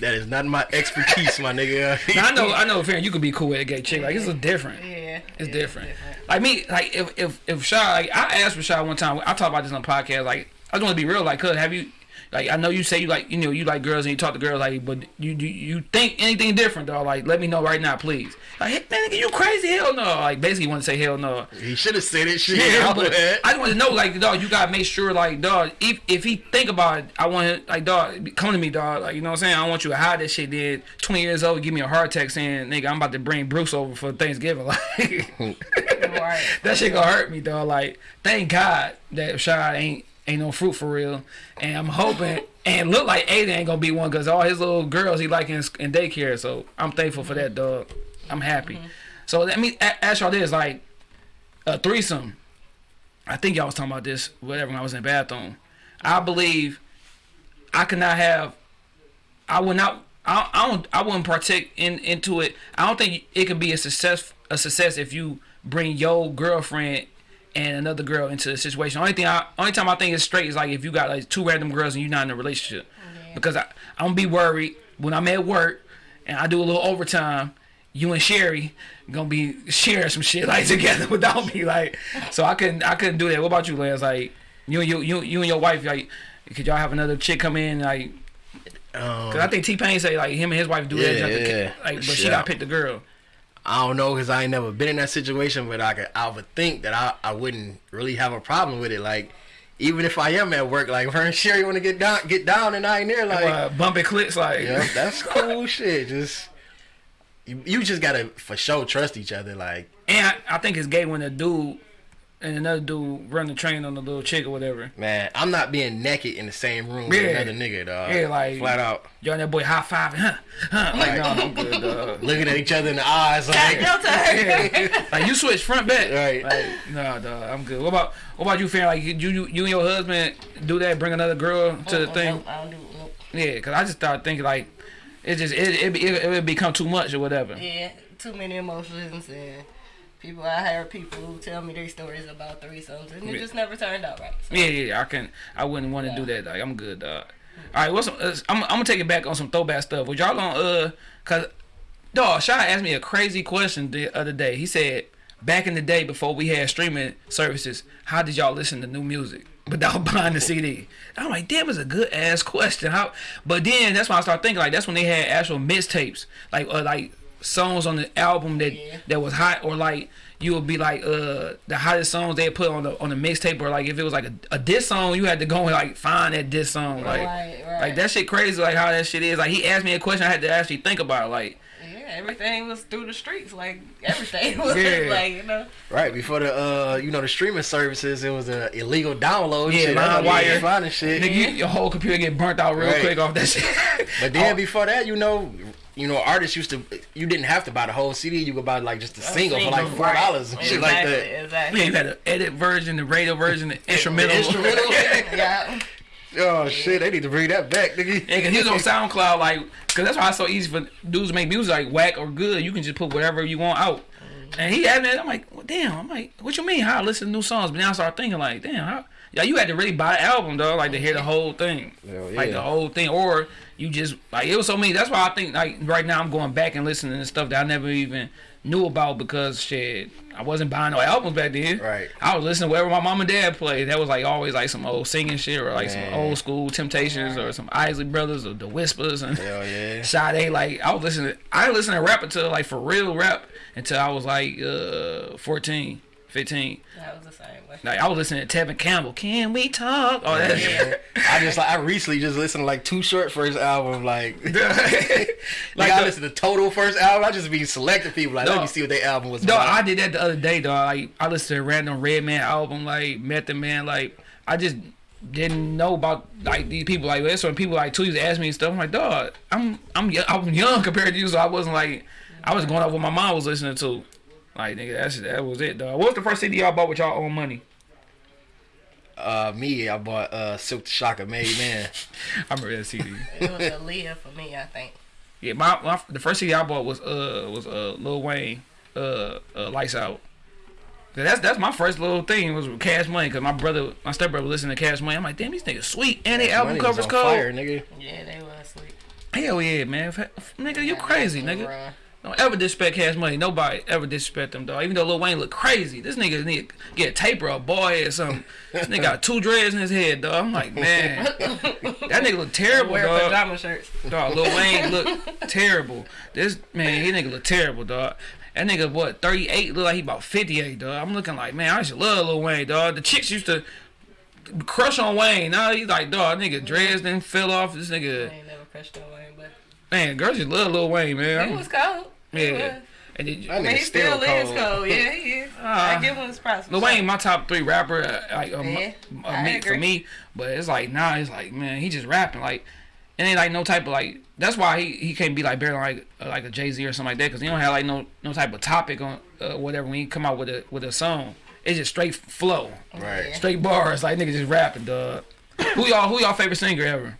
is not my expertise, my nigga. [laughs] Now, I know, I know, Farron, you could be cool with a gay chick. Like it's a different. Yeah, It's different. Like me, like if if if Shaw, like I asked for Shaw one time. I talked about this on the podcast. Like I just want to be real. Like, cuz have you? Like I know you say you like you know you like girls and you talk to girls like, but you you, you think anything different though? Like let me know right now, please. Like hey, man, you crazy? Hell no! Like basically want to say hell no. He should have said it. Shit, [laughs] Yeah, I but would. I just want to know, like, dog, you gotta make sure, like, dog, if if he think about it, I want him, like, dog, come to me, dog, like, you know what I'm saying? I want you to hide that shit. Then 20 years old, give me a heart attack saying, nigga, I'm about to bring Bruce over for Thanksgiving, [laughs] like, that shit gonna hurt me, dog. Like, thank God that Shy ain't ain't no fruit for real, and I'm hoping. And look like Aiden ain't gonna be one because all his little girls he like in, in daycare. So I'm thankful for that, dog. I'm happy. Mm-hmm. So let me ask y'all this: like a threesome. I think y'all was talking about this, whatever, when I was in the bathroom. I believe I could not have. I would not. I, I don't. I wouldn't partake in into it. I don't think it could be a success. A success if you bring your girlfriend and another girl into the situation. Only thing. I, only time I think it's straight is like if you got like two random girls and you're not in a relationship. Because I I'm gonna be worried when I'm at work and I do a little overtime. You and Sherry gonna be sharing some shit like [laughs] together without me. Like, so I couldn't. I couldn't do that. What about you, Lance? Like, you and you you you and your wife. Like, could y'all have another chick come in? Like, Um, cause I think T Pain say like him and his wife do that. Yeah, just yeah. Like, but she got picked pick the girl. I don't know because I ain't never been in that situation, but I could, I would think that I, I wouldn't really have a problem with it. Like, even if I am at work, like if her and Sherry want to get down, get down, and I ain't there, like, uh, bumping clicks. Like, yeah, that's [laughs] cool shit. Just you, you just gotta for sure trust each other. Like, and I, I think it's gay when a dude and another dude run the train on the little chick or whatever. man, I'm not being naked in the same room with Yeah. another nigga, dog. Yeah, like- flat out Y'all and that boy high five, huh? Huh? Like, no, I'm [laughs] good, dog. looking at each other in the eyes, like, No [laughs] time. [laughs] like you switch front back. Right. Like, no, dog, I'm good. What about what about you, Farron? Like you, you, you and your husband do that? Bring another girl to the oh, oh, thing? Nope, I don't do nope. Yeah, cause I just started thinking like, it just it it, it, it would become too much or whatever. Yeah, too many emotions and people. I heard people who tell me their stories about threesomes and it just never turned out right. So, Yeah, yeah, I can. I wouldn't want to do that. Like, I'm good, dog. All right, what's some, uh, I'm, I'm gonna take it back on some throwback stuff. Was y'all gonna uh, cause dog, Shy asked me a crazy question the other day. He said, back in the day before we had streaming services, how did y'all listen to new music without [laughs] buying the CD? I'm like, damn, it's a good ass question. How? But then that's when I start thinking like that's when they had actual mixtapes, like uh, like songs on the album that Yeah. that was hot, or like you would be like uh the hottest songs they put on the on the mixtape, or like if it was like a, a diss song, you had to go and like find that diss song, like Right, right. like that shit crazy, like how that shit is. Like he asked me a question, I had to actually think about it, like. yeah, everything was through the streets. Like everything [laughs] was Yeah. like you know. right before the uh, you know, the streaming services, it was a illegal download. Yeah, shit. That's how we LimeWire. was finding shit. Nigga, you, your whole computer get burnt out real Right. quick off that shit. But then [laughs] Oh, before that, you know, you know, artists used to. You didn't have to buy the whole CD. You could buy like just a single for like four dollars and right. shit like Exactly, that. Exactly. yeah, you had an edit version, the radio version, the instrumental. instrumental? [laughs] [laughs] yeah. Oh shit, they need to bring that back, nigga. Yeah, cause he was on SoundCloud, like, cause that's why it's so easy for dudes to make music like whack or good. You can just put whatever you want out. And he had me, I'm like, well, damn. I'm like, what you mean? How I listen to new songs? But now I start thinking like, damn, how? Yeah, you had to really buy an album, though, like to hear the whole thing, Hell like the whole thing, or you just like it was so many. That's why I think like right now I'm going back and listening to stuff that I never even knew about because shit, I wasn't buying no albums back then. Right. I was listening to whatever my mom and dad played. That was like always like some old singing shit or like Man. some old school Temptations or some Isley Brothers or the Whispers and Hell yeah. [laughs] Sade. Like I was listening. I listened to rap until like for real rap until I was like uh 14, 15. That was the same way. Like I was listening to Tevin Campbell. Can we talk? Oh, that Yeah. I just like I recently just listened to like Too Short first album like. [laughs] like [laughs] Like I the- listened to total first album. I just be selecting people like let No. me see what their album was No, about. I did that the other day, dog. Like I listened to a random Redman album, like Method Man. Like I just didn't know about like these people. Like that's when people like tweets ask me and stuff. I'm like, dog, I'm I'm yo- I'm young compared to you, so I wasn't like I was going off what my mom was listening to. Like nigga, that's that was it, dog. What was the first CD y'all bought with y'all own money? uh, me, I bought uh Silk the Shocker Made [laughs] Man. I remember that CD. It was Aaliyah for me, I think. yeah, my, my the first CD I bought was uh was uh Lil Wayne uh, uh Lights Out. That's that's my first little thing was with Cash Money because my brother, my stepbrother, listened to Cash Money. I'm like, damn, these niggas sweet and they album covers was on cold. fire, nigga. Yeah, they was sweet. Hell yeah, man, F- f- nigga, you crazy, nigga. Run. Don't ever disrespect Cash Money. Nobody ever disrespect them, dog. Even though Lil Wayne look crazy, this nigga need to get a taper or a head or something. this nigga got two dreads in his head, dog. I'm like, man, [laughs] that nigga look terrible, Wear dog. pajama shirts. Dog, Lil Wayne look [laughs] terrible. This man, he nigga look terrible, dog. That nigga what 38 look like he about 58, dog. I'm looking like, man, I to love Lil Wayne, dog. The chicks used to crush on Wayne. Now he's like, dog, nigga dreads then fell off. This I nigga, ain't never crushed on Wayne, man, girls just love Lil Wayne, man. he was cold. He yeah. was. And then, That I mean, he still, still is cold. cold. Yeah, he is. [laughs] Ah. I give him his props. for Lil sure. Wayne, my top three rapper, uh, like um, Yeah, uh, I me, for me. But it's like nah, it's like man, he just rapping like, it ain't like no type of like. That's why he, he can't be like barely like uh, like a Jay Z or something like that because he don't have like no no type of topic on uh, whatever when he come out with a with a song. It's just straight flow, Right. straight bars. Like nigga just rapping, dog. who y'all who y'all favorite singer ever?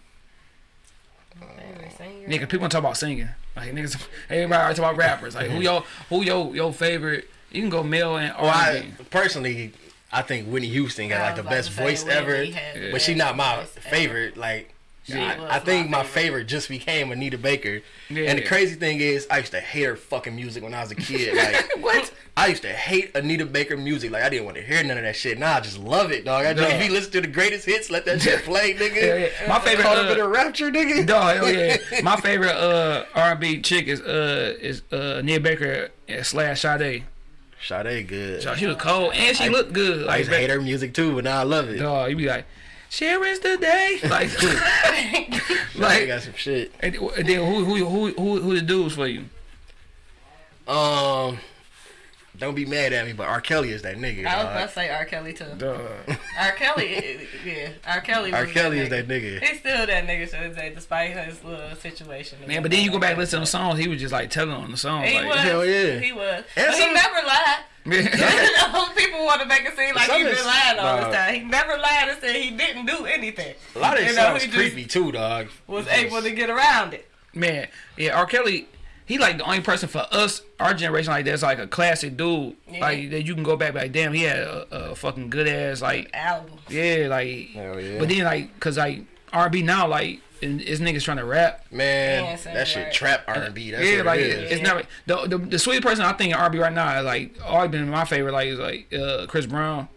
Favorite singer? Nigga, people talk about singing. Like niggas, everybody talk about rappers. Like who y'all who your your favorite? You can go male and Well, R&B. I personally, I think Whitney Houston got like the best voice ever, Whitney but she not my voice ever. favorite. Like, She I, I think my favorite. favorite just became Anita Baker. Yeah. And the crazy thing is, I used to hate her fucking music when I was a kid. Like, [laughs] What? I used to hate Anita Baker music. Like, I didn't want to hear none of that shit. Now I just love it, dog. I just be listening to the greatest hits. Let that shit play, [laughs] nigga. Yeah, yeah. My favorite. Caught up uh, in a rapture, nigga. [laughs] Dog, hell yeah. My favorite uh R&B chick is uh is uh Nia Baker slash Sade. Sade good. She was cold and she looked good. I Like used to hate her music too, but now I love it. Dog, you be like, share is the day. [laughs] Like, [laughs] like, got some shit. and and then who who who who who the dudes for you? Um, don't be mad at me, but R. Kelly is that nigga. I was dog. about to say R. Kelly too. Dog. [laughs] R. Kelly, yeah, R. Kelly. R. Kelly is that nigga. He's still that nigga to this day, despite his little situation. Man, but then you go back and listen to the songs. He was just like telling on the songs. He like, was. Hell yeah. He was. And but he never lied. [laughs] Yeah. [laughs] People want to make it seem like he been lying all nah. this time. He never lied and said he didn't do anything. A lot of You his know, songs he creepy too, dog. Was able to get around it. Man, yeah, R. Kelly, he like the only person for us, our generation, like that's like a classic dude. Yeah. Like that you can go back like, damn, he had a, a fucking good ass like, Albums. yeah, like. Hell yeah. But then like, cause like R&B now, like, and is niggas trying to rap. Man, Yeah, same that shit right. trap R and B. That's yeah, what like it is. it's never the, the the sweetest person I think in R&B right now, like always been my favorite, like is like uh, Chris Brown.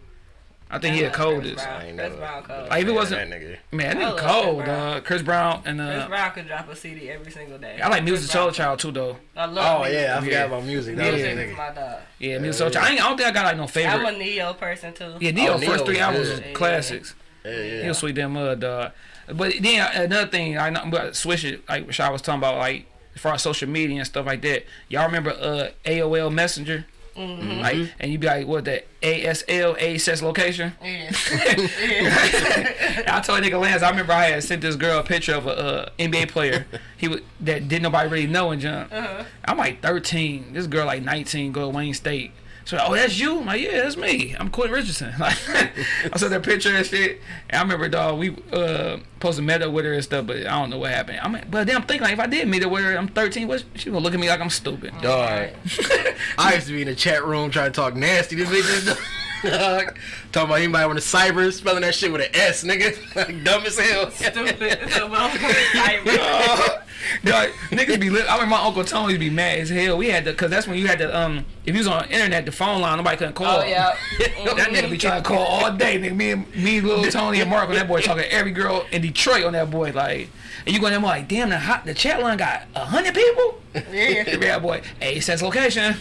I think he the I love Chris coldest. Brown. I ain't Chris know. Brown cold. Like if it wasn't, that nigga. man, I that nigga Chris cold, Brown. dog. Chris Brown and Chris uh, Brown could drop a CD every single day. I like Music Soul Child too, though. I love Oh music. yeah, I forgot Yeah. about music. That was Yeah. a Music nigga. my dog. Yeah, Musiq Soulchild. I, I don't think I got like no favorite. I'm a Ne-Yo person too. Yeah, Ne-Yo Oh, first three albums was classics. Yeah, yeah. He was sweet damn mud, dog. But then another thing, I know, but switch it. Like what I was talking about, like as far as social media and stuff like that. Y'all remember uh AOL Messenger? Mm-hmm. Like, and you be like, what the ASL access location? [laughs] Yeah. I told nigga Lance, I remember I had sent this girl a picture of a uh, NBA player he would that didn't nobody really know in jump. Uh-huh. I'm like 13. This girl like 19, go to Wayne State. So oh that's you? I'm like yeah, that's me. I'm Quentin Richardson. [laughs] Like I saw that picture and shit. And I remember dog we uh posted met up with her and stuff, but I don't know what happened. I'm, mean, but then I'm thinking like if I did meet up with her, I'm 13. What she gonna look at me like I'm stupid? Dog. [laughs] I used to be in the chat room trying to talk nasty to bitches. Dog. [laughs] Talking about anybody on the cyber, spelling that shit with an S, nigga. Like, dumb as hell. Stupid. So, well, I- [laughs] Dog, niggas be lit. I remember my uncle Tony used be mad as hell. We had to, cause that's when you had to, um, if you was on the internet, the phone line, nobody couldn't call. oh yeah. [laughs] That nigga be trying to call [laughs] all day. Nigga, me and me, little Tony and Mark Marco, that boy talking to every girl in Detroit on that boy. Like, and you going there like, damn, the hot, the chat line got a hundred people. Yeah. Yeah, boy. Hey, says location.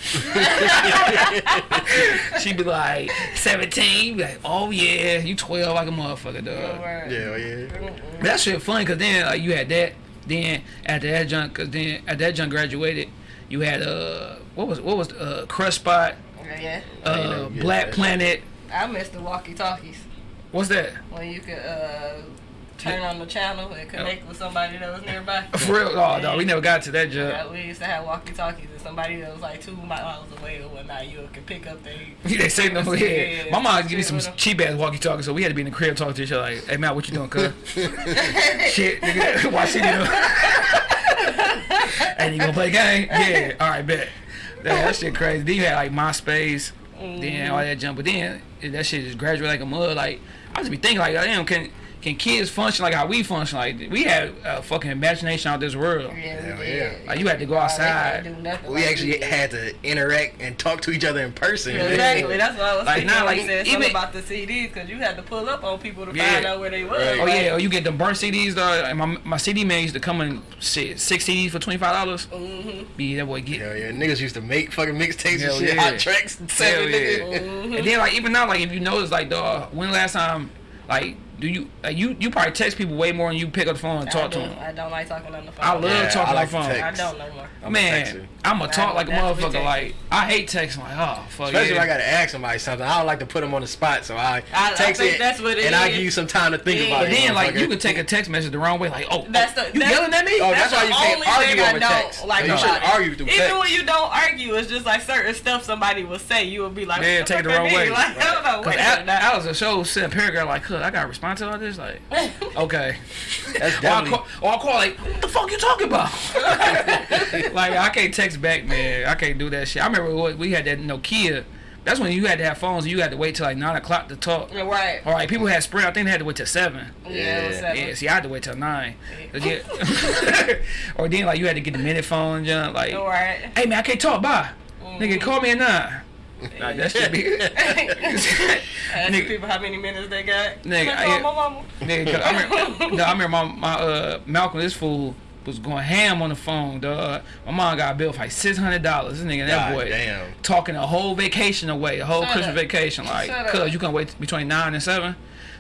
she be like seventeen. Be like, oh yeah, you twelve like a motherfucker, dog. Word. Yeah, yeah. That shit funny because then like, you had that. Then after that junk, cause then at that junk graduated, you had uh what was what was uh Crush Spot, Yeah. uh never Black Planet. I miss the walkie talkies What's that? when you could uh, turn on the channel and connect with somebody that was nearby. For real? Oh no, we never got to that job. Yeah, we used to have walkie talkies and somebody that was like two miles away or whatnot, you could pick up they. [laughs] they say no Yeah, yeah. yeah, My mom give me some cheap ass walkie talkie, so we had to be in the crib talking to each other like, "Hey Matt, what you doing, cuz?" [laughs] Shit, nigga, watch it. And you gonna play game? Yeah. All right, bet. That, that shit crazy. Then you had like MySpace. then all mm-hmm. that jump. But then that shit just graduate like a mud. Like I just be thinking like, damn, can can kids function like how we function? Like we had a fucking imagination out this world. Yeah, Hell yeah. Like you had to go outside. couldn't do nothing We like actually did. had to interact and talk to each other in person. Exactly. That's what I was Like, thinking not when like- you said even- about the CDs because you had to pull up on people to Yeah. find out where they was. Right. Oh Like, yeah, or you get the burnt CDs though. And my my CD man used to come in shit, six CDs for twenty five dollars. Mm-hmm. Be that boy get. Hell yeah, niggas used to make fucking mixtapes Hell and shit, yeah. hot tracks and Hell seven yeah. niggas. And then like even now, like if you notice, like dog, when last time, like do you like you you probably text people way more than you pick up the phone and talk to them. I don't like talking on the phone. I love Yeah, talking I like on the to phone. I don't no more. I'm a texter. Man, I'm a talk like a motherfucker. Like I hate texting. Like oh fuck Especially yeah. if I gotta ask somebody something. I don't like to put them on the spot, so I, I- I text think it, that's what it and I give you some time to think Yeah. about but it. then like you can take a text message the wrong way. Like oh, oh That's oh, the- you that's- yelling at me? Oh, that's why the you can't argue thing I over text. Like you about shouldn't it. argue through Even when you don't argue, it's just like certain stuff somebody will say. You will be like, Yeah, what take it the fuck wrong way. Like, I don't know. Cause Wait a Al, minute now. Al was a show sent a paragraph like, "Cuz I got to respond to all this." Like, [laughs] okay. That's Or I definitely. call, or I call like, "What the fuck you talking about?" [laughs] like I can't text back, man. I can't do that shit. I remember what- we had that Nokia. That's when you had to have phones. and You had to wait till like nine o'clock to talk. Right. All right, people had Sprint. I think they had to wait till seven. Yeah, Yeah. seven. Yeah, see, I had to wait till nine. Yeah. [laughs] or then like you had to get the minute phone, John. Like, All right. hey man, I can't talk. Bye, mm-hmm. nigga. Call me at nine. Like, that should be. [laughs] Ask Nigga. people how many minutes they got. Nigga, I I- call my mama? Nigga, 'cause I remember, [laughs] no, I remember my, my uh, Malcolm, this fool was going ham on the phone, dog. My mom got a bill for like six hundred dollars. This nigga, that God boy, damn. talking a whole vacation away, a whole Shut Christmas up. vacation. Like, Shut up. cuz you gonna wait between nine and seven?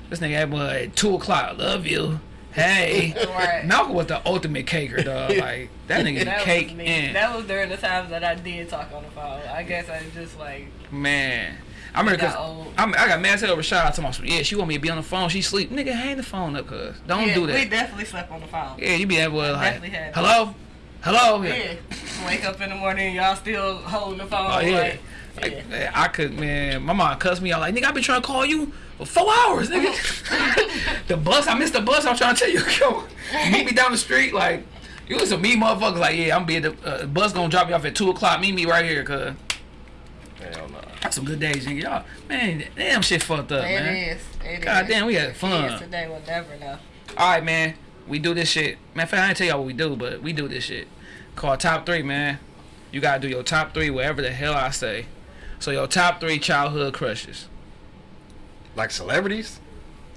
This nigga that boy at two o'clock. Love you. Hey, [laughs] Right. Malcolm was the ultimate caker, dog. [laughs] Like that nigga That cake in. That was during the times that I did talk on the phone. I guess I just like Man. I remember cause. I'm, I got mad hell over Rashad talking about, yeah, she want me to be on the phone. She sleep. Nigga, hang the phone up, cuz. Don't yeah, do that. We definitely slept on the phone. Yeah, you be that boy like, definitely had hello, hello. Yeah. [laughs] Wake up in the morning, y'all still holding the phone. Oh yeah. Like, Like, yeah. man, I could, man. My mom cussed me out like, nigga, I been trying to call you for four hours, nigga. [laughs] the bus, I missed the bus. I'm trying to tell you, [laughs] yo, meet me down the street. Like, you was some me motherfuckers. Like, yeah, I'm be at the uh, bus gonna drop me off at two o'clock. Meet me right here, cuz. Hell no. That's some good days, nigga. Y'all, man, damn shit fucked up, It man. is. It God is. damn, we had fun. Kids today will never know. All right, man. We do this shit. Man, in fact, I ain't tell y'all what we do, but we do this shit. Called top three, man. You gotta do your top three, whatever the hell I say. So your top three childhood crushes. Like celebrities?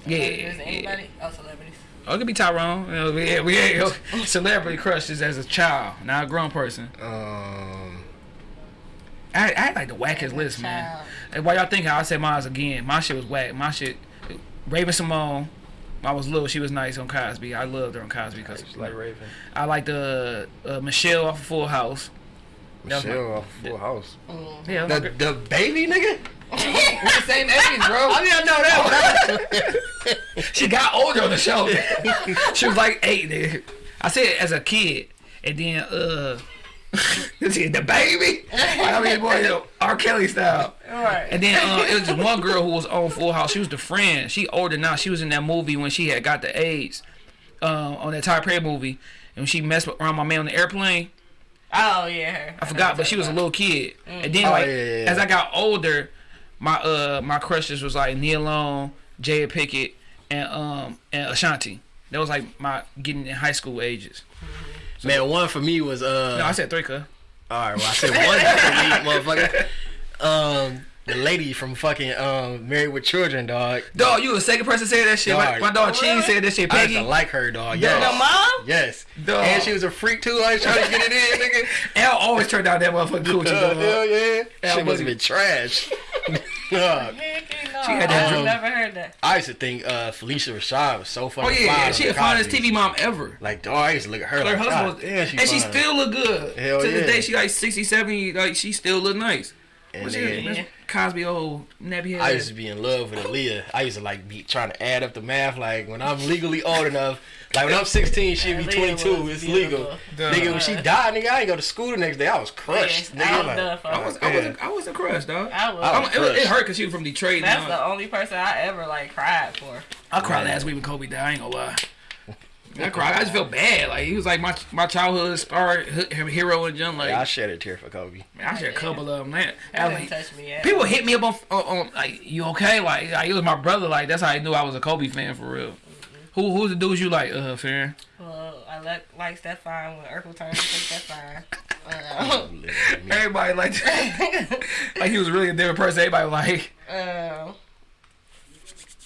Yeah, Is yeah. Oh, celebrities. Oh, it could be Tyrone. You know, we had, we had [laughs] celebrity crushes as a child, not a grown person. Um, I, I had like the wackest list, man. Child. And while y'all thinking, I'll say mine again. My shit was whack. My shit, Raven-Symoné. I was little. She was nice on Cosby. I loved her on Cosby because like Raven. I like the uh, Michelle off of Full House. That was my- Michelle off Full House. Yeah, The, the baby nigga? [laughs] we the same age, bro. I mean, I know that [laughs] She got older on the show. [laughs] she was like eight. Nigga. I said it as a kid, and then uh, the baby. I mean, boy, you know, R. Kelly style. Right. And then uh, it was just one girl who was on Full House. She was the friend. She older now. She was in that movie when she had got the AIDS. Um, on that Tyler Perry movie, and she messed with- around my man on the airplane. Oh yeah, her. I forgot, but she was a little kid. And then Oh, like yeah, yeah, yeah. as I got older, my uh my crushes was like Nia Long, Jada Pickett, and um and Ashanti. That was like my getting in high school ages. Man, one for me was uh. No, I said three, cuz. All right, well, I said one for me, [laughs] motherfucker. Um, the lady from fucking um Married with Children, dog. Dog, you the second person to say that shit. My, Dog. my dog Cheese said that shit. I used Peggy. to like her, dog. Dog. Your Yes. mom? Yes. Dog. And she was a freak too. I was trying to get it in, nigga. [laughs] L always turned out that motherfucking coochie. Dog. hell yeah. Hell, She must have been trash. [laughs] [laughs] Dog. She had that I've never heard that. I used to think uh, Phylicia Rashad was so fucking Oh yeah, fly yeah. She the finest TV mom ever. Like, dog, I used to look at her Her like, husband was, damn, she and she still look good. Hell to this day, she like 60, 70, like she still look nice. And What's then, your Cosby old nappy head? I used to be in love with Aaliyah. I used to like be trying to add up the math. Like when I'm legally old enough, like when I'm 16, she'd be 22. was It's legal. Duh. Nigga, when she died, nigga, I ain't go to school the next day. I was crushed. Yeah, nigga, I was like, done for I her. was, I wasn't, I wasn't crushed, dog. I was. I I'm- was it, it hurt because she was from Detroit. That's the only person I ever like cried for. I cried last week when Kobe died. I ain't gonna lie. I cried. I just felt bad. Like he was like my my childhood star hero and jump. Like Yeah, I shed a tear for Kobe. man, I shed a couple of them. Man, That like, touch me people hit me up on, on, on like you okay? Like, like it was my brother. Like that's how I knew I was a Kobe fan for real. Who who's the dudes you like, uh, Farron? Well, I like like Stefan when Urkel turned into Stefan. [laughs] Uh, Everybody like [laughs] like he was really a different person. Everybody like uh,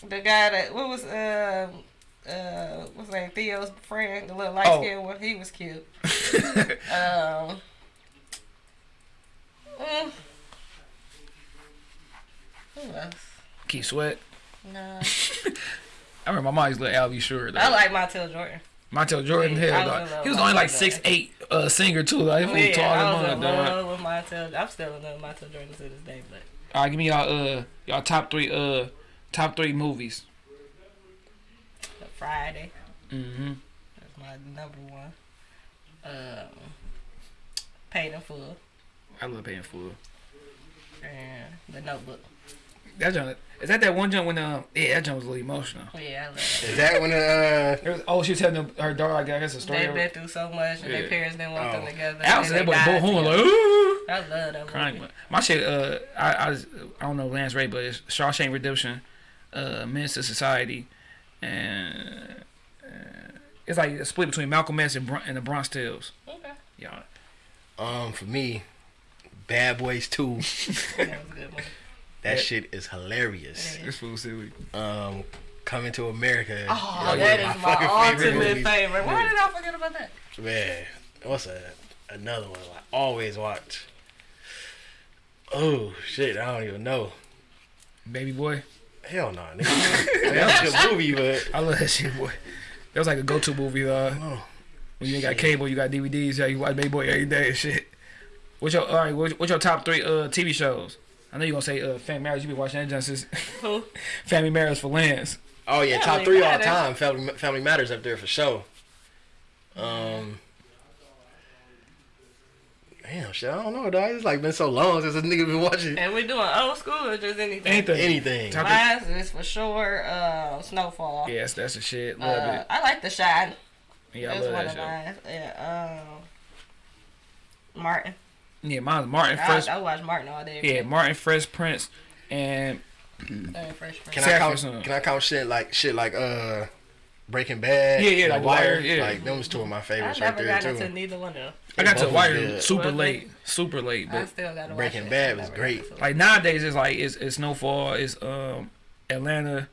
the guy that what was uh uh what's his name Theo's friend, the little light Oh. one, he was cute. [laughs] Um, mm, who else? Keith Sweat. No, [laughs] I remember my mom used to let Al be sure. I like Montell Jordan. Montell Jordan. Yeah, Hell, dog. he was with only like six eight uh, singer too. Like he was Yeah, tall I was as in dog. love with Montell. I'm still in love with Montell Jordan to this day, but All right, give me y'all uh y'all top three uh top three movies. Friday. Mm-hmm. That's my number one. Um, Paid in Full I love paying full. and The Notebook. That jump is that that one jump when um yeah that jump was a little emotional. Oh, yeah, I love that. Is that when uh It was, oh she was telling her daughter I guess a story. They've been through so much, and Yeah. their parents didn't want them Oh. together. I was and that boy they Bo died Horn like ooh. I love that crying. movie. My shit, uh, I, I, was- I don't know Lance Ray, but it's Shawshank Redemption, uh, Menace to Society, and uh, it's like a split between Malcolm X and, Bron- and the Bronx Tales. Okay, Yeah, um for me, Bad Boys 2. [laughs] that was a good one. That shit is hilarious. it's fool silly. Um Coming to America. Oh, Yo, that one my fucking ultimate movies. favorite. Why did I forget about that? Man, what's a another one I always watch? Oh shit, I don't even know. Baby boy, Hell no, nigga. [laughs] That was a good movie, but I love that shit, boy. That was like a go-to movie. Uh, oh, when you ain't got cable, you got DVDs. Yeah, you watch Baby Boy every day and shit. What's your all right? What's, what's your top three uh TV shows? I know you are gonna say uh Family Matters. You been watching that since Who? [laughs] Family Matters for Lance. oh yeah, top Family three all Matters. time. Family Family Matters up there for sure. Um. Damn, shit, I don't know, dog. It's like been so long since a nigga been watching And we doing old school or just anything? Anything. anything. Top- Mine is for sure uh, Snowfall. Yes, that's the shit. Love Uh, it. I like The Shine. Yeah, I That's love one that of show. mine. Yeah, um, Martin. Yeah, mine's Martin I, Fresh. I watch Martin all day. Yeah, Martin Fresh Prince and Uh, Fresh Prince. Can I Saffron count? Can I count shit like shit like uh, Breaking Bad? Yeah, yeah, The The Wire. Wire, yeah. Like them was two of my I favorites right never there got too. into neither one of them. I got to Both Wire good. super Was late, super late. I still gotta Breaking it. Bad I was great. got into it. like nowadays, it's like it's, it's Snowfall, it's um Atlanta,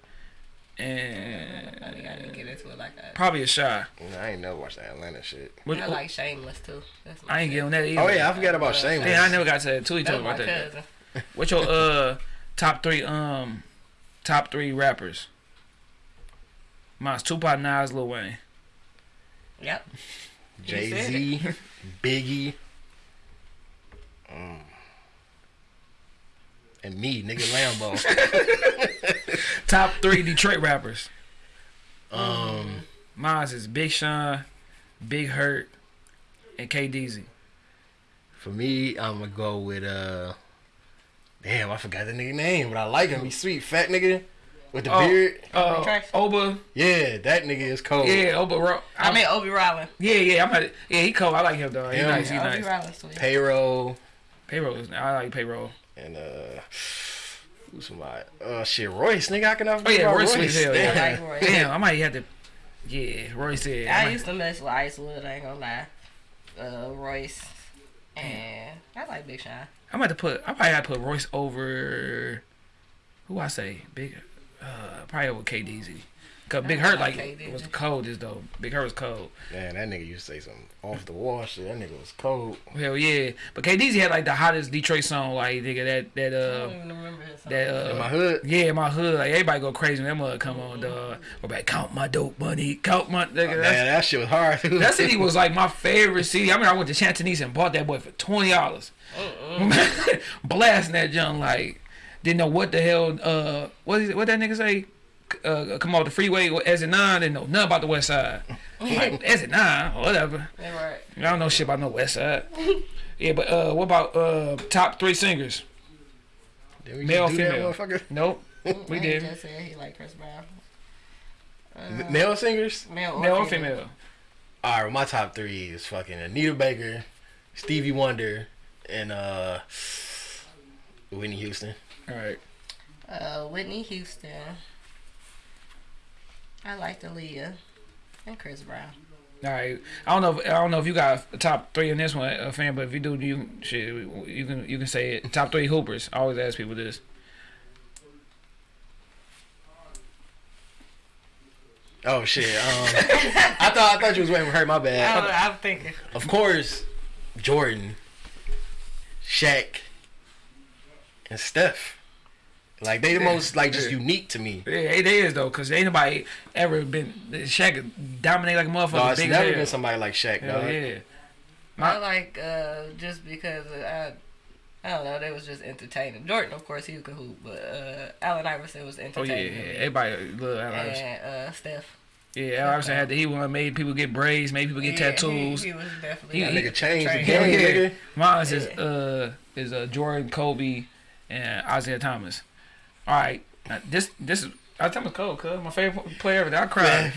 and I and gotta get into it like that. probably a shy. Nah, I ain't never watched that Atlanta shit. What, I like Shameless too. That's my I ain't getting that either. Oh yeah, I forgot about Shameless. Yeah, I never got to that too. He That's told me my about that. cousin. What's your uh top three um top three rappers? Mine's Tupac, Nas, Lil Wayne. Yep. Jay Z, Biggie, um, and me, nigga Lambo. [laughs] Top three Detroit rappers. um, Mine's is Big Sean, Big Hurt, and KDZ. for me, I'm gonna go with uh, damn, I forgot the nigga name, but I like him. He's sweet, fat nigga with the Oh. beard. Uh, Oba, Yeah, that nigga is cold. yeah, Oba. Ro- I mean Obi Rollin. yeah, yeah. I'm at, yeah, he cold. I like him though. He Him. nice. He Obi nice. Rollin sweet. Payroll Payroll. is- I like payroll. and uh, who's my uh shit Royce nigga? I can Oh yeah, Royce sweet as hell. I like Roy. Damn, I might have to. Yeah, Royce said. I I might- used to mess with Icewood, I ain't gonna lie. Uh, Royce. And I like Big Sean. I'm about to put. I probably got to put Royce over. Who I say? Big. Uh, probably over KDZ. Cause Big I Hurt like like KDZ. was the coldest though. Big Hurt was cold. Man, that nigga used to say some off the wall shit. That nigga was cold. Hell yeah. But KDZ had like the hottest Detroit song. Like nigga that that I uh don't even remember his song. that In my uh. hood, Yeah, my hood, like everybody go crazy when that mother come on, dog. We're back, count my dope money, count my nigga. man, that shit was hard. that city was like my [laughs] favorite city. I mean, I went to Chantanese and bought that boy for twenty dollars. [laughs] Blasting that junk like didn't know what the hell. Uh, what is it, what that nigga say? Uh, come off the freeway with exit nine. Didn't know nothing about the west side. [laughs] like exit nine, whatever. Right. I don't know shit about no west side. [laughs] Yeah, but uh, what about uh top three singers? Did we Male, just do that, female. Nope, [laughs] we did. just said he like Chris Brown. M- male singers. Male or Male or female? female? All right, my top three is fucking Anita Baker, Stevie Wonder, and uh Whitney Houston. All right. Uh, Whitney Houston. I like Aaliyah and Chris Brown. All right. I don't know. If, I don't know if you got a top three in this one, uh, fan. But if you do, you shit, you can you can say it. Top three hoopers. I always ask people this. Oh shit. Um, I thought I thought you was waiting for her. My bad. I, I'm thinking. Of course, Jordan, Shaq, and Steph. Like they the Yeah. most like just Yeah. unique to me. Yeah, it is though, cause ain't nobody ever been Shaq dominate like a motherfucker. No, it's big never as been somebody like Shaq, Hell dog. yeah. I My- like uh, just because I, I don't know, they was just entertaining. Jordan, of course, he could hoop, but uh, Allen Iverson was entertaining. Oh yeah, entertaining. yeah. everybody love Al Iverson. And uh, Steph. Yeah, Al Iverson had the he one made people get braids, made people get Yeah, tattoos. He, he was definitely. He- That he- nigga changed the Train. Hell game, yeah. nigga. Mine is Yeah. uh is uh Jordan, Kobe, and Isiah Thomas. All right, uh, this this is Isiah Thomas Cole, cuz my favorite player ever. I cried.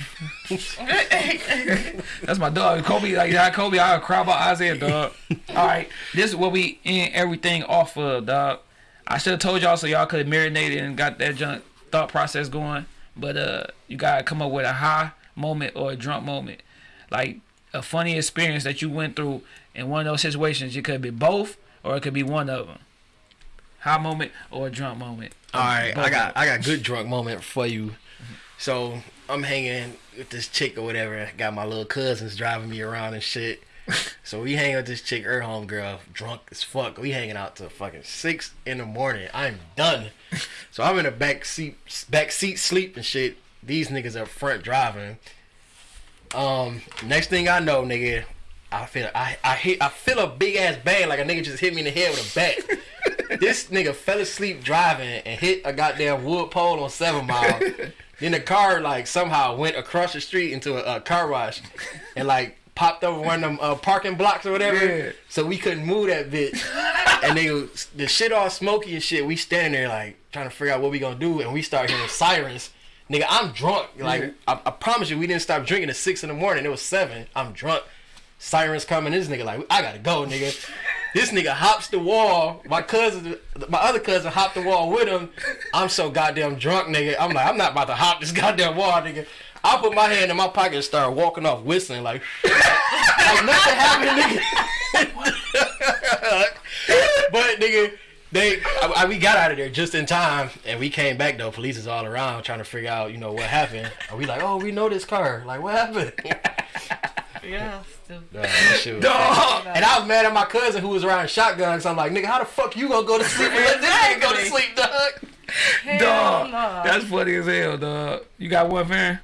[laughs] That's my dog. Kobe, like that Kobe, I cry about Isaiah, dog. [laughs] All right, this is what we end everything off of, dog. I should have told y'all so y'all could have marinated and got that junk thought process going. But uh, you gotta come up with a high moment or a drunk moment, like a funny experience that you went through in one of those situations. It could be both, or it could be one of them. High moment or a drunk moment. All right, Both I got I got good drunk moment for you. So I'm hanging with this chick or whatever. Got my little cousins driving me around and shit. So we hang with this chick, her home girl, drunk as fuck. We hanging out till fucking six in the morning. I'm done. So I'm in the back seat, back seat sleep and shit. These niggas up front driving. Um, next thing I know, nigga, I feel I I hit I feel a big ass bang like a nigga just hit me in the head with a bat. This nigga fell asleep driving and hit a goddamn wood pole on Seven Mile. [laughs] then the car like somehow went across the street into a, a car wash and like popped over one of them uh, parking blocks or whatever. Yeah. So we couldn't move that bitch. and they the shit all smoky and shit. We standing there like trying to figure out what we gonna do, and we start hearing sirens. Nigga, I'm drunk. Like Yeah. I, I promise you, we didn't stop drinking at six in the morning. It was seven. I'm drunk. Sirens coming. This nigga like, I gotta go, nigga. This nigga hops the wall. My cousin, my other cousin hopped the wall with him. I'm so goddamn drunk, nigga. I'm like, I'm not about to hop this goddamn wall, nigga. I put my hand in my pocket and start walking off whistling like, [laughs] like nothing happened, nigga. [laughs] but nigga, they I, I- we got out of there just in time, and we came back though. Police is all around trying to figure out, you know, what happened. And we like, oh, we know this car. Like, what happened? [laughs] Yeah, [laughs] still. Dog, that Dog. And I was mad at my cousin who was around shotguns. I'm like, nigga, how the fuck you gonna go to sleep and let this nigga go to sleep, dog? Hell Dog, no. that's funny as hell, dog. You got one fan?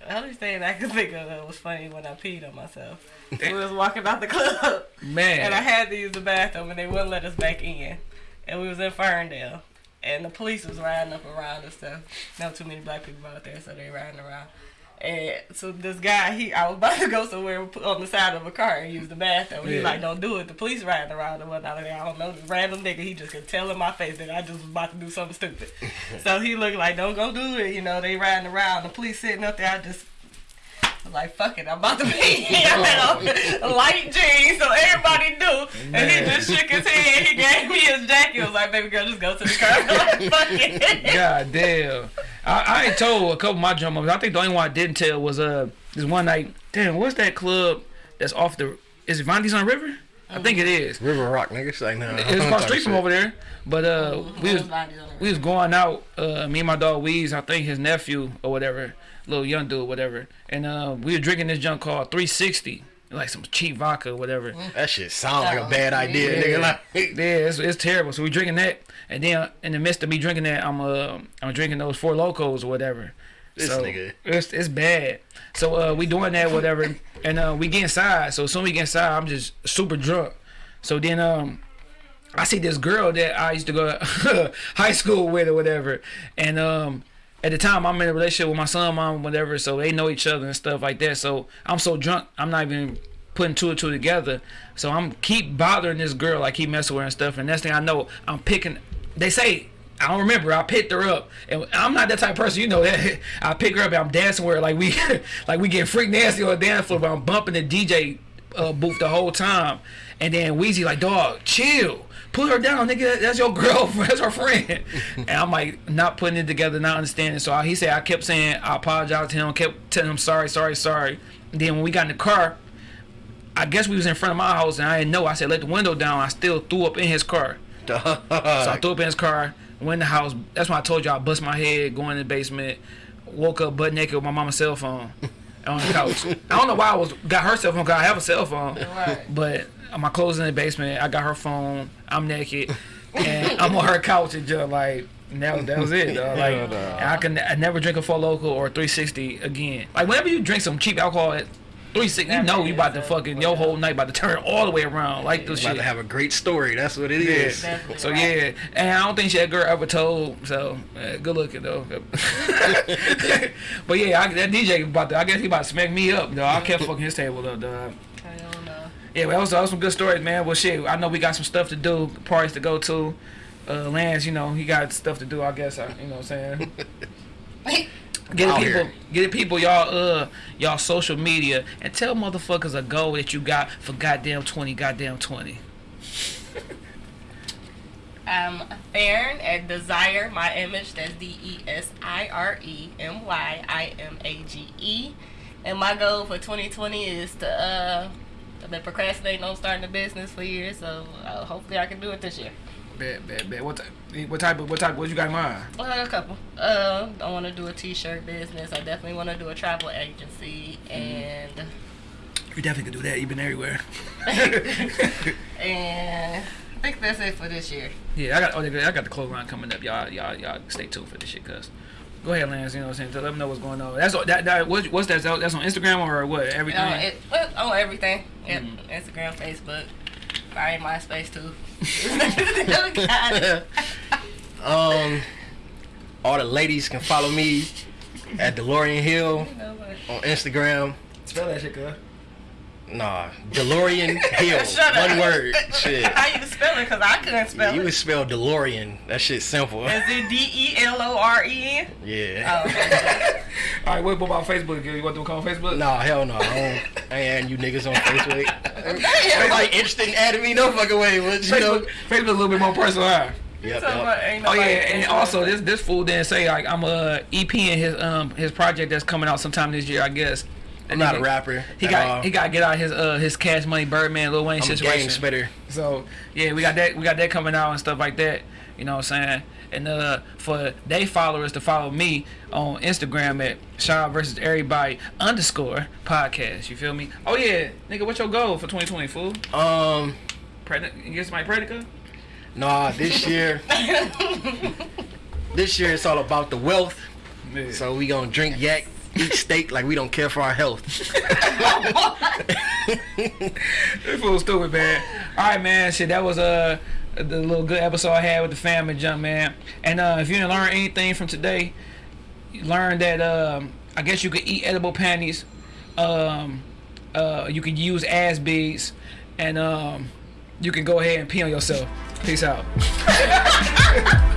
The only thing I could think of that was funny when I peed on myself. [laughs] We was walking out the club Man. and I had to use the bathroom and they wouldn't let us back in. And we was in Ferndale. And the police was riding up around and stuff. Not too many black people out there, so they riding around. And so this guy, he, I was about to go somewhere on the side of a car and use the bathroom. He Yeah. like, don't do it. The police riding around and whatnot. And I don't know, this random nigga, he just could tell in my face that I just was about to do something stupid. [laughs] so he looked like, don't go do it. You know, they riding around. The police sitting up there. I just I was like, fuck it, I'm about to pee. [laughs] [laughs] I had on light jeans, so everybody knew. And he just shook his head. He gave me his jacket. He was like, baby girl, just go to the car. [laughs] I'm like, fuck it. God damn. I, I ain't told a couple of my drum moments. I think the only one I didn't tell was uh this one night. Damn, what's that club that's off the? Is it Vondi's on River? I think it is. River Rock, nigga. It's like, nah. It's across the street from over there. But uh, we was we was going out. Uh, me and my dog Weez, I think his nephew or whatever, little young dude, whatever. And uh, we were drinking this junk called 360, like some cheap vodka or whatever. That shit sounds like a bad idea, nigga. Like, [laughs] Yeah, it's, it's terrible. So we drinking that, and then in the midst of me drinking that, I'm uh I'm drinking those Four Lokos or whatever. This so nigga. It's it's bad. So uh we doing that whatever, and uh we get inside. So as soon as we get inside, I'm just super drunk. So then um. I see this girl that I used to go to [laughs] high school with or whatever, and um, at the time I'm in a relationship with my son, mom, whatever, so they know each other and stuff like that. So I'm so drunk, I'm not even putting two and two together. So I'm keep bothering this girl, I keep messing with her and stuff. And next thing I know, I'm picking. They say I don't remember. I picked her up, and I'm not that type of person. You know that. [laughs] I pick her up, and I'm dancing with her like we, [laughs] like we get freak nasty on the dance floor. But I'm bumping the DJ uh, booth the whole time, and then Weezy like, dog, chill, put her down, nigga. That's your girlfriend. [laughs] That's her friend. and I'm like, not putting it together, not understanding. So I, he said, I kept saying, I apologize to him, kept telling him sorry, sorry, sorry. And then when we got in the car, I guess we was in front of my house, and I didn't know. I said, let the window down. I still threw up in his car. So I threw up in his car, went in the house. That's when I told you I bust my head, going in the basement, woke up butt naked with my mama's cell phone on the couch. I don't know why I was got her cell phone because I have a cell phone, Right. but my clothes in the basement. I got her phone. I'm naked, and [laughs] I'm on her couch and just like. and That, that was it. Dog. Like and I can I never drink a Four Loko or 360 again. Like whenever you drink some cheap alcohol at 360, you know you about to fucking your whole night about to turn all the way around. Like this About shit. to have a great story. That's what it is. Definitely So right. yeah, and I don't think she that girl ever told. So uh, good looking though. [laughs] [laughs] but yeah, I, that DJ about to. I guess he about to smack me up. Though I kept fucking his table up. Dog. I don't know. Yeah, well, that was, that was some good stories, man. Well, shit, I know we got some stuff to do, parties to go to. Uh, Lance, you know, he got stuff to do. I guess. I, you know what I'm saying. [laughs] Get it, Out people, here. get it, people, y'all, uh, y'all social media, and tell motherfuckers a goal that you got for goddamn twenty, goddamn twenty. [laughs] Um, Farron at Desire My Image. That's D E S I R E M Y I M A G E. And my goal for 2020 is to uh, I've been procrastinating on starting a business for years, so uh, hopefully I can do it this year. Bad, bad, bad. What, what type of, what type, what you got in mind? Well, a couple. Uh, I want to do a T-shirt business. I definitely want to do a travel agency, and You definitely could do that. You've been everywhere. [laughs] and I think that's it for this year. Yeah, I got oh, I got the clothes line coming up. Y'all, y'all, y'all stay tuned for this shit, cuz. Go ahead, Lance. You know what I'm saying? To let them know what's going on. That's that. that what, what's that? That's on Instagram or what? Everything. Uh, it, well, oh, everything. Yep. Instagram, Facebook, probably MySpace too. [laughs] Um, all the ladies can follow me at DeLorean Hill You know on Instagram. Spell that shit, cuz. Nah, DeLorean [laughs] Hill. Shut up. One word. [laughs] Shit. How you spell it? Because I couldn't spell You it. You would spell DeLorean. That shit's simple. Is it D E L O R E N? Yeah. Oh, okay. [laughs] All right, what about Facebook? You want to call Facebook? Nah, hell no. I, don't, I ain't you niggas on Facebook. Ain't like interested in adding me no fucking way. But you know. Facebook, Facebook a little bit more personal, huh? Yep, yep. Oh yeah, and also this this fool didn't say like I'm a EP in his um his project that's coming out sometime this year, I guess. I'm not a rapper. He got all. he got to get out his uh his Cash Money Birdman Lil Wayne I'm situation. game spitter. So yeah, we got that we got that coming out and stuff like that. You know what I'm saying? And uh for they followers to follow me on Instagram at Shaw versus everybody underscore podcast. You feel me? Oh yeah, nigga, what's your goal for 2020, fool? Um, Pregnant? You get somebody pregnant? nah, this year. [laughs] this year it's all about the wealth. So we gonna drink yak, eat steak like we don't care for our health. [laughs] [laughs] This fool stupid, man. All right, man. Shit, that was uh the little good episode I had with the family jump, man. And uh, if you didn't learn anything from today, you learned that um, I guess you could eat edible panties. Um, uh, you can use ass beads, and um, you can go ahead and pee on yourself. Peace out. [laughs]